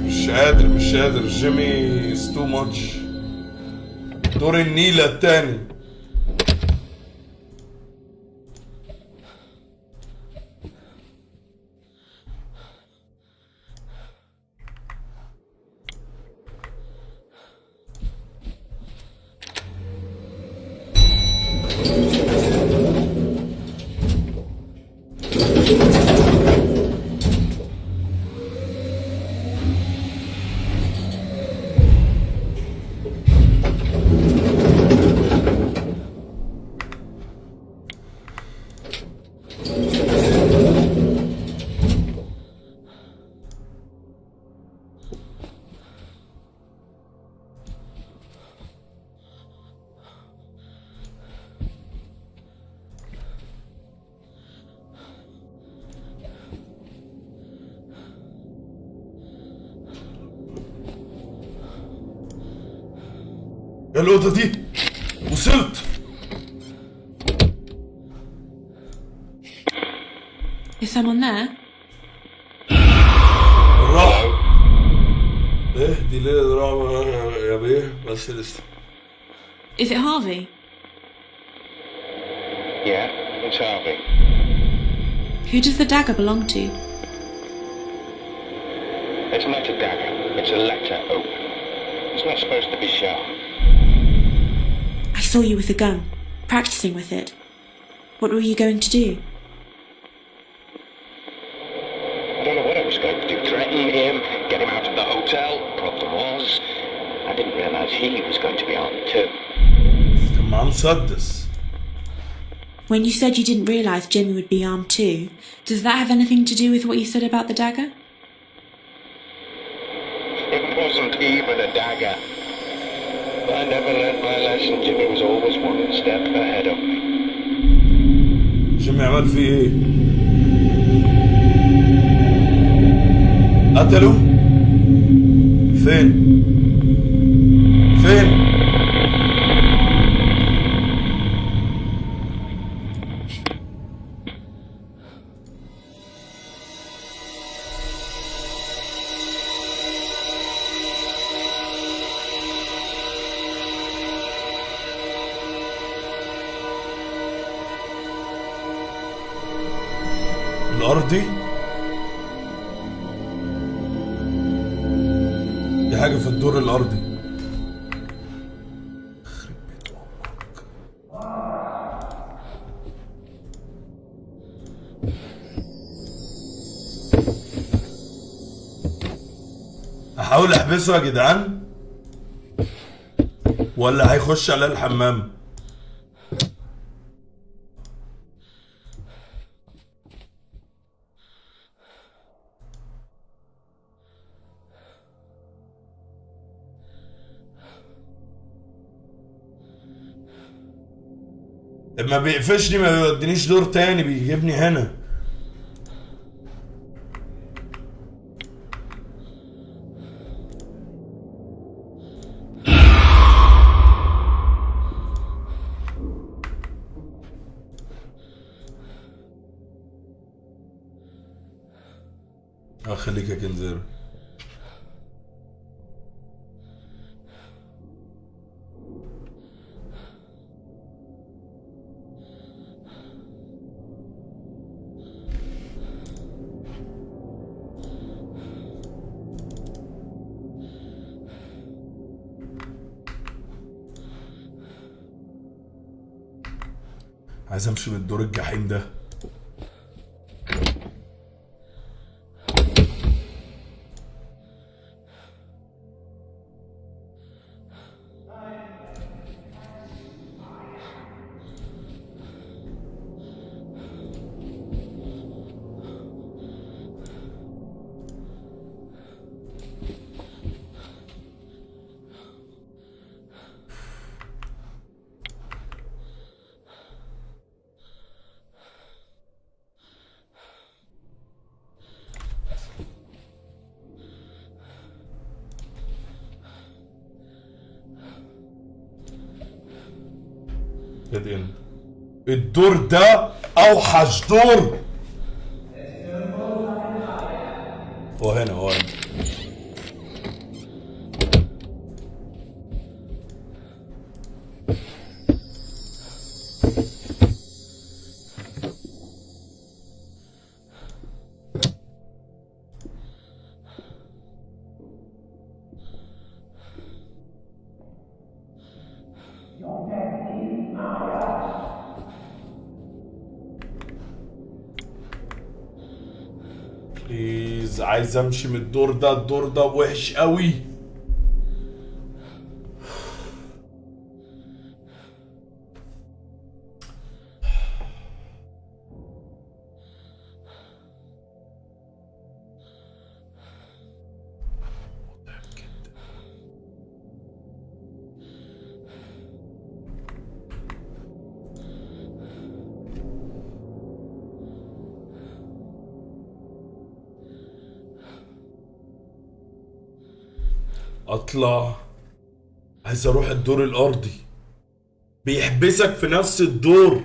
مش, قادر مش قادر. جيمي is too much. دور النيلة التاني. الأوضة دي وصلت Is someone there? الراحة ايه دي ليلة رعب يا بيه بس لسه Is it Harvey? Yeah, it's Harvey. Who does the dagger belong to? It's not a dagger. It's a letter open. It's not supposed to be sharp. saw you with a gun, practicing with it. What were you going to do? I Don't know what I was going to do. Threaten him, get him out of the hotel, Problem was. I didn't realize he was going to be armed too. Tamam sadness. When you said you didn't realize Jimmy would be armed too, does that have anything to do with what you said about the dagger? It wasn't even a dagger I never learned my lesson. Jimmy was always one step ahead of me. جيمي عمل فيه ايه قتله فين فين احبسه يا جدعان؟ ولا هيخش على الحمام؟ ما بيقفشني ما بيودينيش دور تاني بيجيبني هنا. الدور ده أوحش دور عايز امشي من الدور ده الدور ده وحش قوي أطلع. عايز أروح الدور الأرضي. بيحبسك في نفس الدور.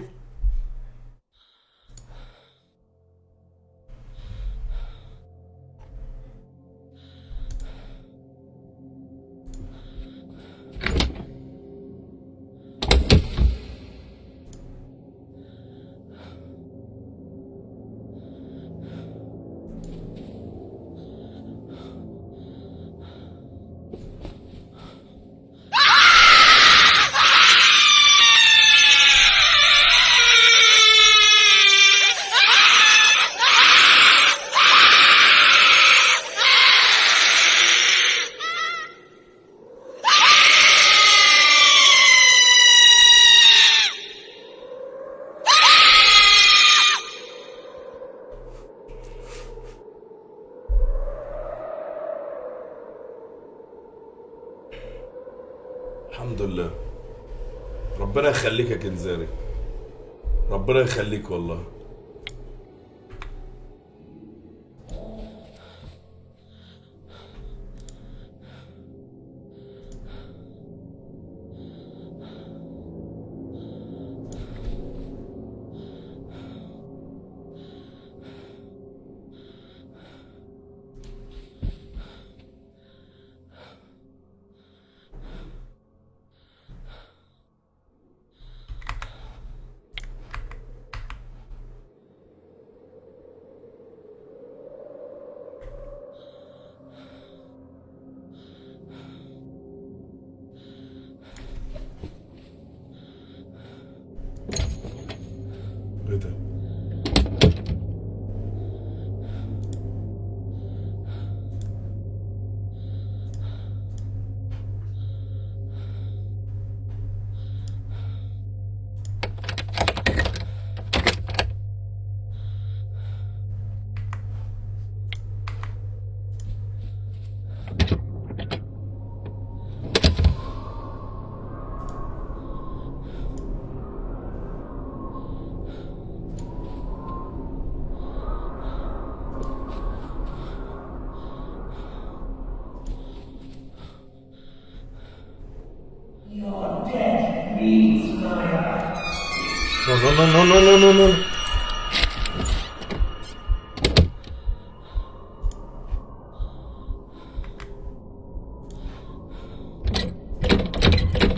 No, no, no, no, no, no, no.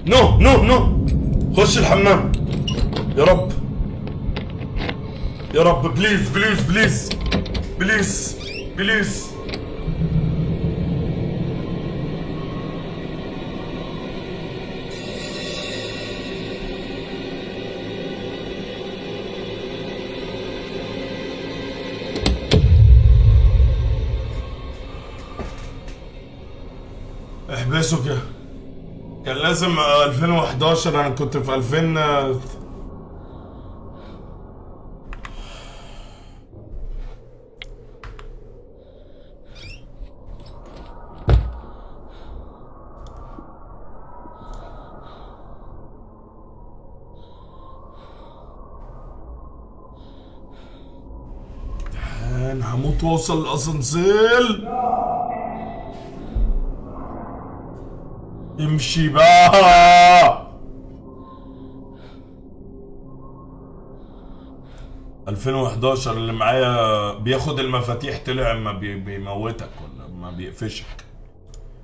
no no no خش الحمام. يا رب. يا رب please please please please please احبسه كده كان لازم آه، 2011 أنا كنت في 2000 آه، هموت وأوصل الاسانسير امشي بقى. 2011 اللي معايا بياخد المفاتيح طلع ما بي بيموتك ولا ما بيقفشك.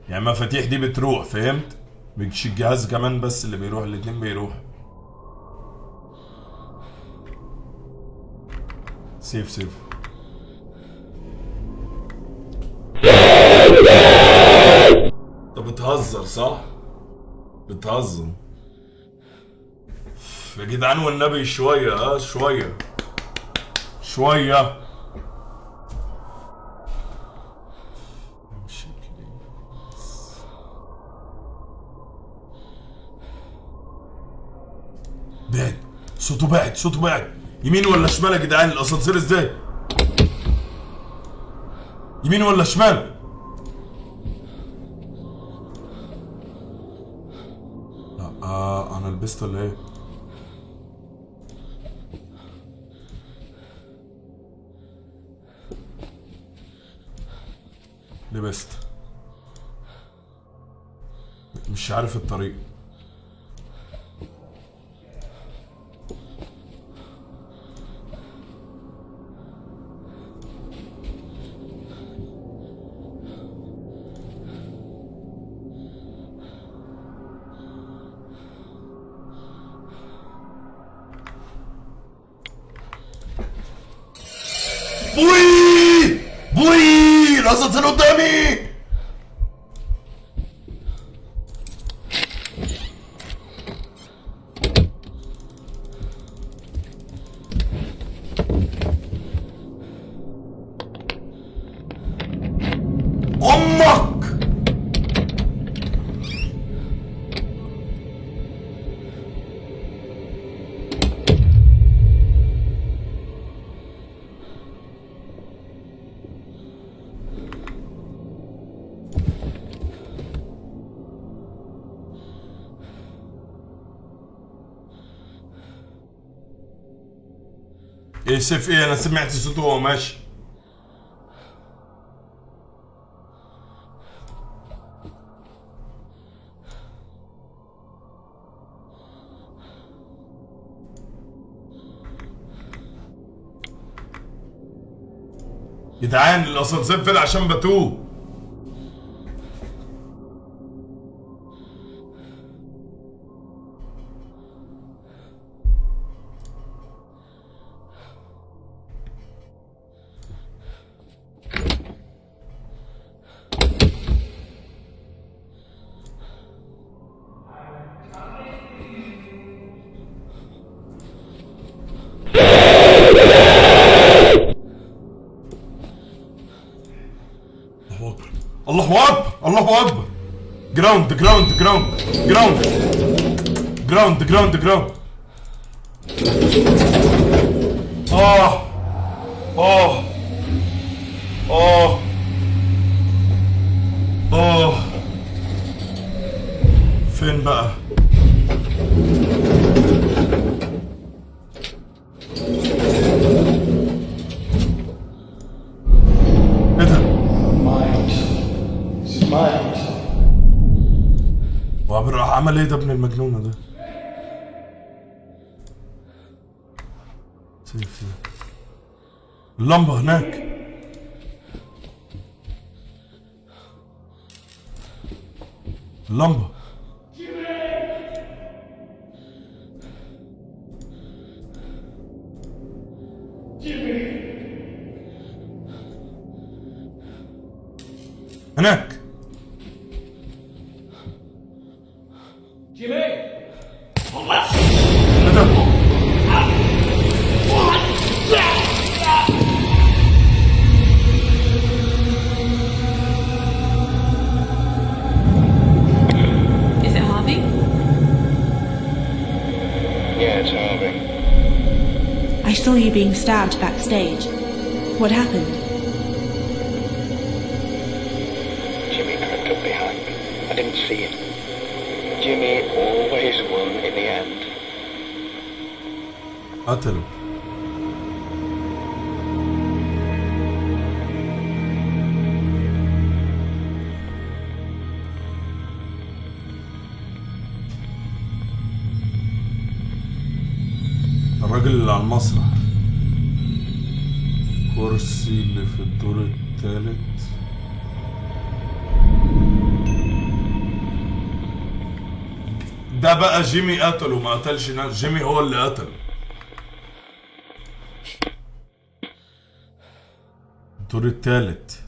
يعني المفاتيح دي بتروح فهمت؟ مش الجهاز كمان بس اللي بيروح الاتنين بيروح. سيف سيف. صح؟ بتهزر يا جدعان والنبي شوية آه شوية شوية. بعد صوته بعد صوته بعد يمين ولا شمال يا جدعان الأسانسير إزاي؟ يمين ولا شمال؟ لا آه أنا لبست ولا إيه؟ لبست مش عارف الطريق سيف إيه؟ أنا سمعت صوته وهو ماشي. جدعان الأسانسير فين عشان بتوه. جراوند جراوند Jimmy! Is it Harvey? Yeah, it's Harvey. I saw you being stabbed backstage. What happened? قتله الراجل اللي على المسرح. كرسي اللي في الدور الثالث ده بقى جيمي قتله ما قتلش ناس. جيمي هو اللي قتله. الدور الثالث.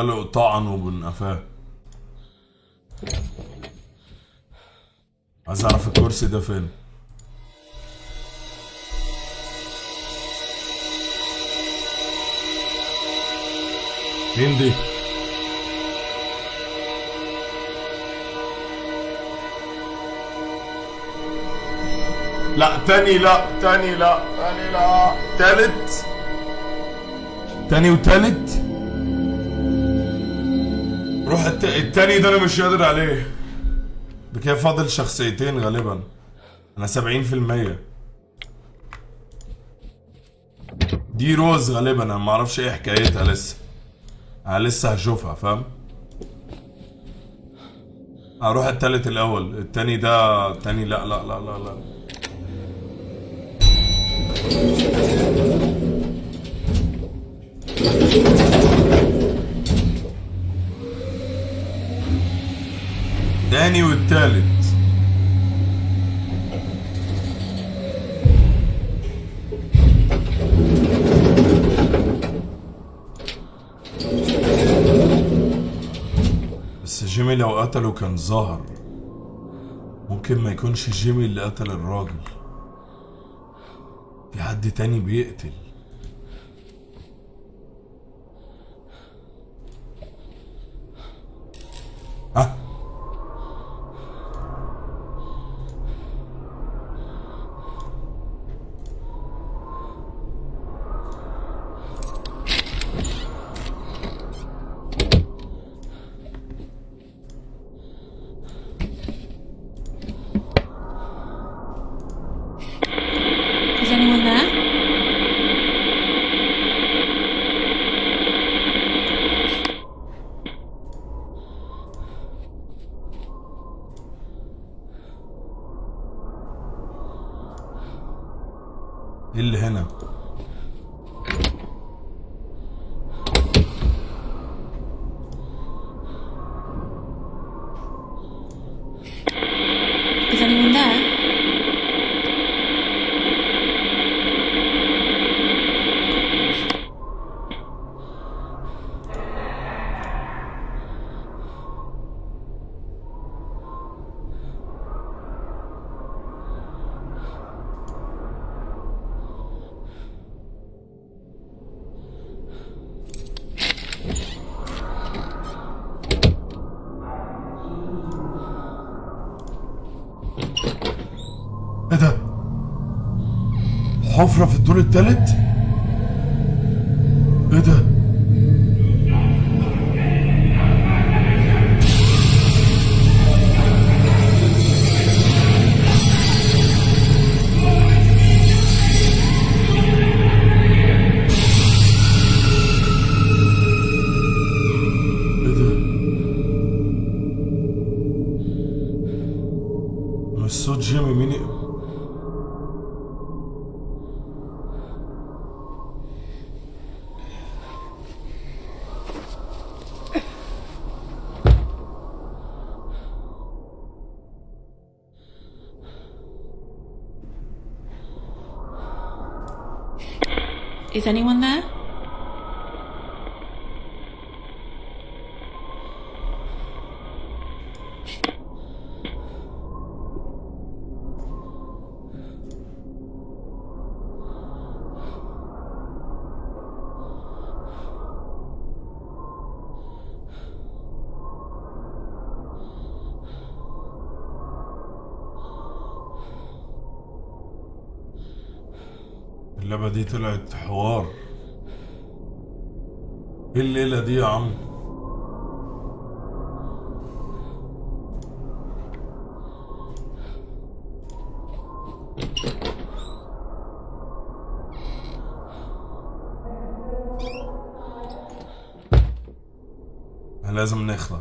واداله طعنه بن قفاه عايز أعرف الكرسي ده فين؟ مين دي؟ لا تاني لا تاني لا تاني لا تالت. تاني وتالت؟ روح الت... التاني ده أنا مش قادر عليه. بكده فاضل شخصيتين غالبا. أنا سبعين في المية. دي روز غالبا أنا معرفش إيه حكايتها لسه. أنا لسه هشوفها فاهم؟ هروح التالت الأول. التاني ده التاني لا لا لا لا لا. الثاني والثالث. بس جيمي لو قتله كان ظهر. ممكن ما يكونش جيمي اللي قتل الراجل. في حد تاني بيقتل. حفرة Is anyone there? دي طلعت حوار. إيه الليلة دي يا عم؟ لازم نخلع.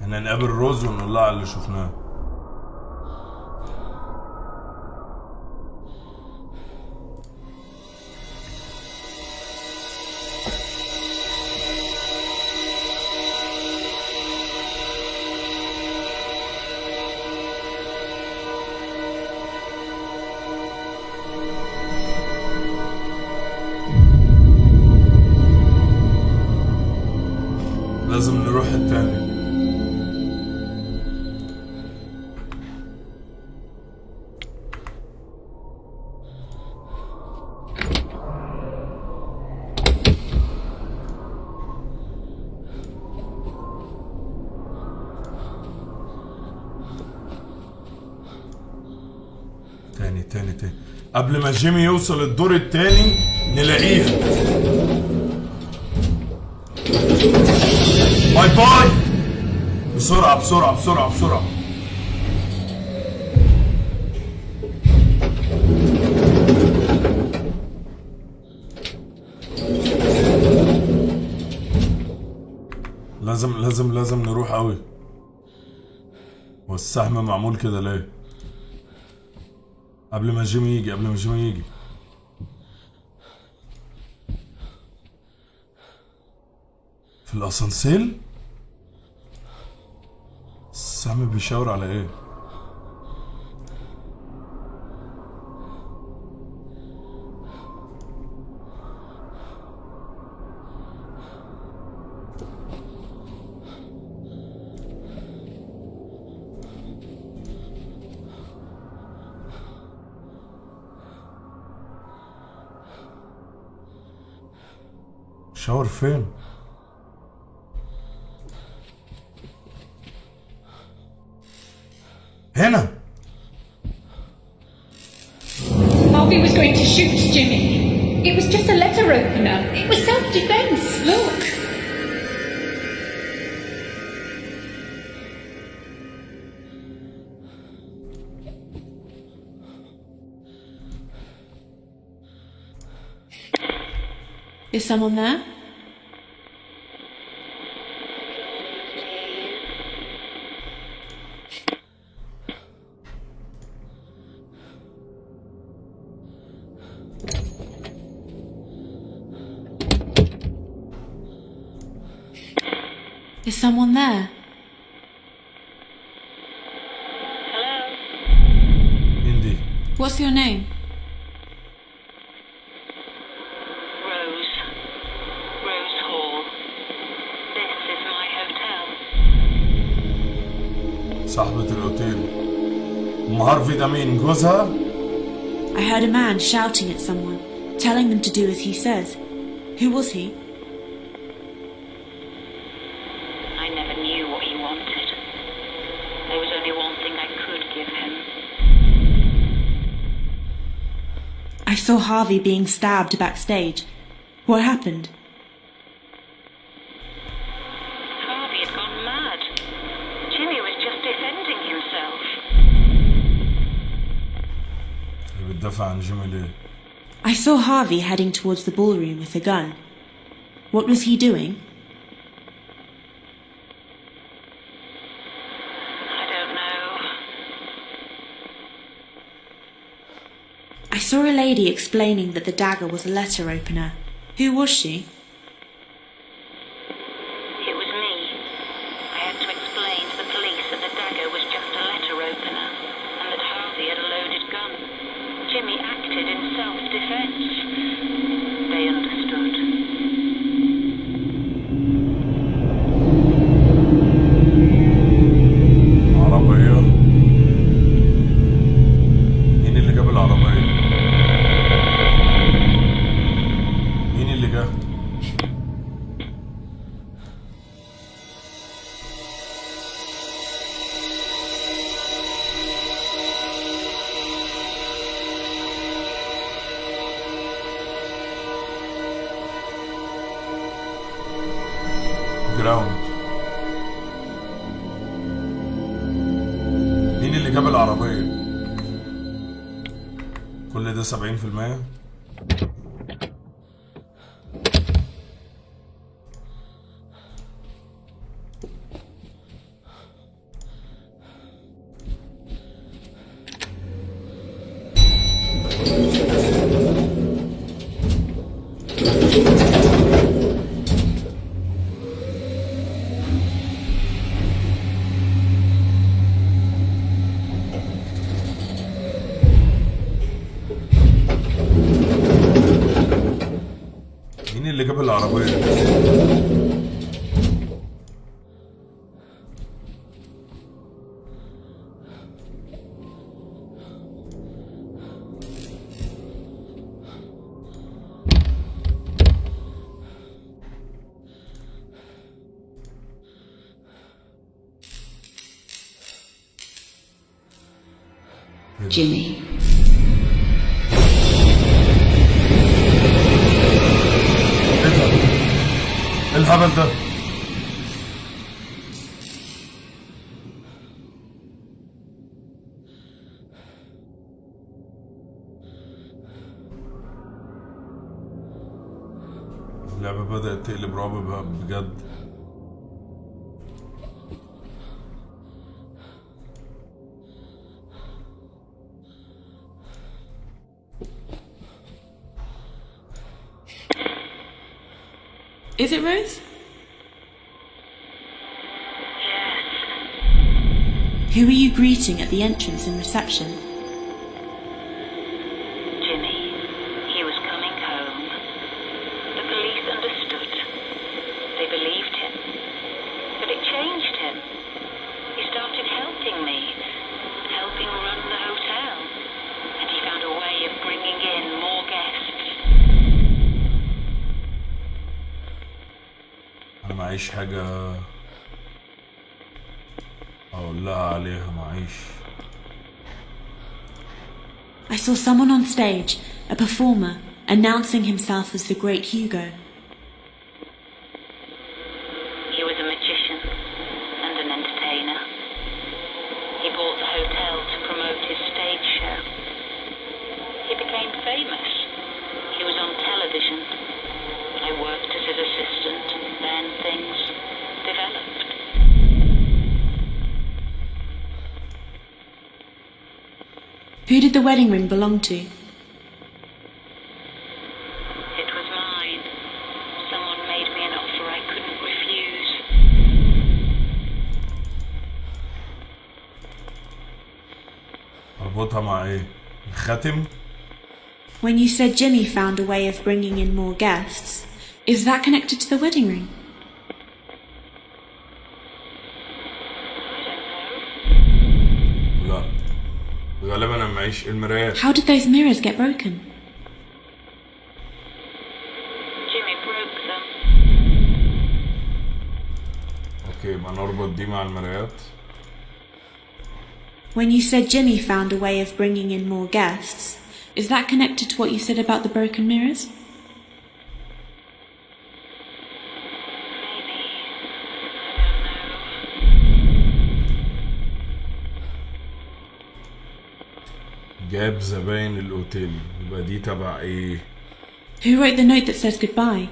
إحنا نقابل روز ونقول لها على اللي شفناه. جيمي يوصل الدور التاني نلاقيها. bye bye. بسرعة بسرعة بسرعة بسرعة. لازم لازم لازم نروح قوي والسهم معمول كده ليه؟ قبل ما جيمي يجي قبل ما جيمي يجي. في الاسانسير السهم بيشاور على إيه؟ Film. Hannah! Harvey was going to shoot Jimmy. It was just a letter opener. It was self-defense. Look. Is someone there? someone there? مين دي What's your name? Rose. Rose Hall. This is my hotel. صاحبة الأوتيل أم هارفي ده مين جوزها I heard a man shouting at someone, telling them to do as he says. Who was he? wanted. There was only one thing I could give him. I saw Harvey being stabbed backstage. What happened? Harvey had gone mad. Jimmy was just defending himself. I saw Harvey heading towards the ballroom with a gun. What was he doing? Saw a lady explaining that the dagger was a letter opener. Who was she? كل ده Is it Rose? Who are you greeting at the entrance and reception? Jimmy. He was coming home. The police understood. They believed him. But it changed him. He started helping me, helping run the hotel. And he found a way of bringing in more guests. معيش حاجة اقول لها عليها معيش I saw someone on stage, a performer, announcing himself as the great Hugo. the wedding ring belong to? It was mine. Someone made me an offer I couldn't refuse. اربطها مع ايه الخاتم When you said Jimmy found a way of bringing in more guests, is that connected to the wedding ring? غالبا انا معيش المرايات How did those mirrors get broken? Jimmy broke them. اوكي يبقى نربط دي مع المرايات When you said Jimmy found a way of bringing in more guests, is that connected to what you said about the broken mirrors? جاب زباين الاوتيل يبقى دي تبع ايه Who wrote the note that says goodbye?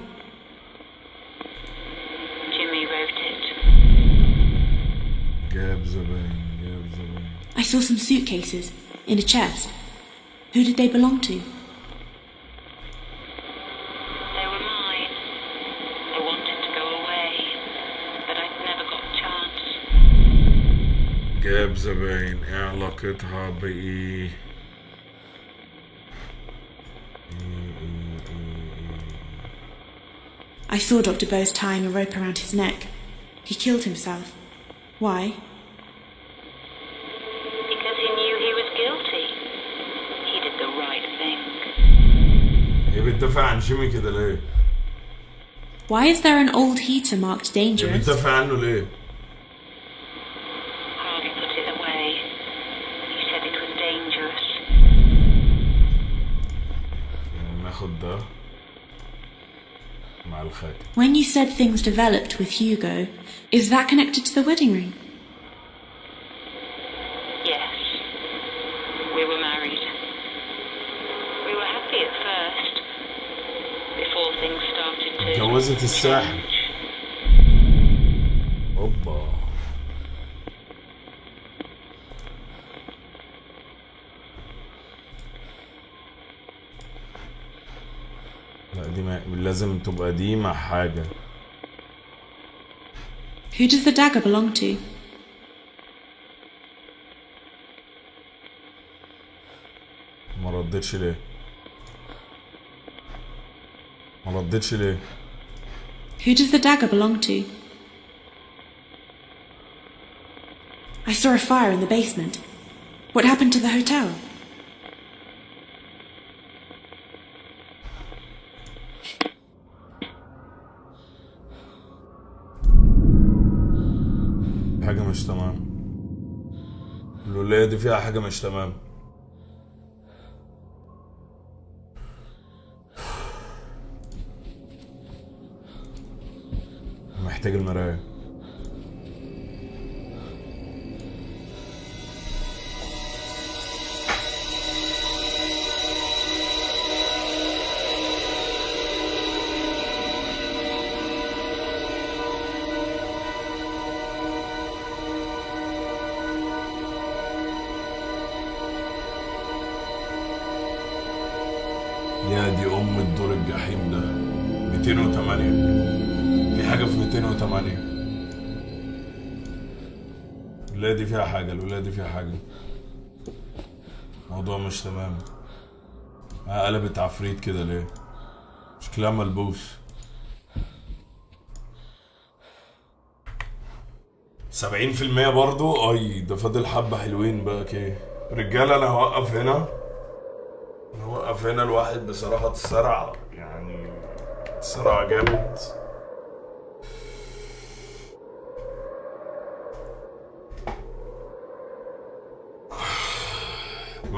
Jimmy wrote it. جاب زباين جاب زباين I saw some suitcases in a chest. Who did they belong to? They were mine. I wanted to go away, but I never got a chance. جاب زباين ايه علاقتها بايه I saw Dr. Bose tying a rope around his neck. He killed himself. Why? Because he knew he was guilty. He did the right thing. ايه بتدافع عن جيمي كده ليه Why is there an old heater marked ايه dangerous? بتدافع عنه ليه When you said things developed with Hugo, is that connected to the wedding ring? Yes. We were married. We were happy at first. Before things started to اتجوزت الساحر لازم تبقى دي مع حاجة Who does the dagger belong to? ما ردتش ليه ما ردتش ليه Who does the dagger belong to? I saw a fire in the basement. What happened to the hotel? دي فيها حاجة مش تمام. محتاج المراية. حاجة الولاية دي فيها حاجة. الموضوع مش تمام. آه، قلبت عفريت كده ليه؟ شكلها ملبوس. سبعين في المية برضو؟ أي ده فاضل حبة حلوين بقى كده. رجالة أنا هوقف هنا. هوقف هنا. الواحد بصراحة اتسرع يعني اتسرع جامد.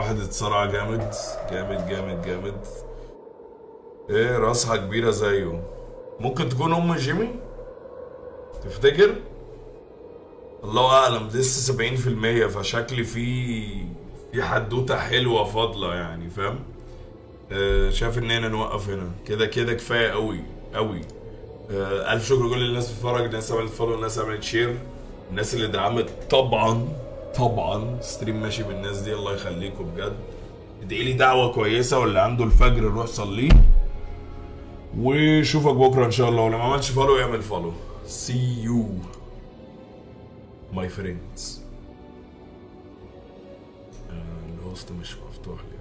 واحد اتسرع جامد جامد جامد جامد. إيه راسها كبيرة زيه. ممكن تكون أم جيمي؟ تفتكر؟ الله أعلم لسه 70% فشكلي في في حدوتة حلوة فاضلة يعني فاهم؟ آه شايف إننا نوقف هنا. كده كده كفاية قوي قوي آه ألف شكر لكل الناس بتتفرج الناس عملت follow الناس عملت share الناس اللي دعمت. طبعا طبعا stream ماشي بالناس دي الله يخليكم بجد. ادعي لي دعوة كويسة واللي عنده الفجر روح صليه وشوفك بكرة إن شاء الله ولو ما عملش follow يعمل follow you my friends. آه، ال host مش مفتوح لي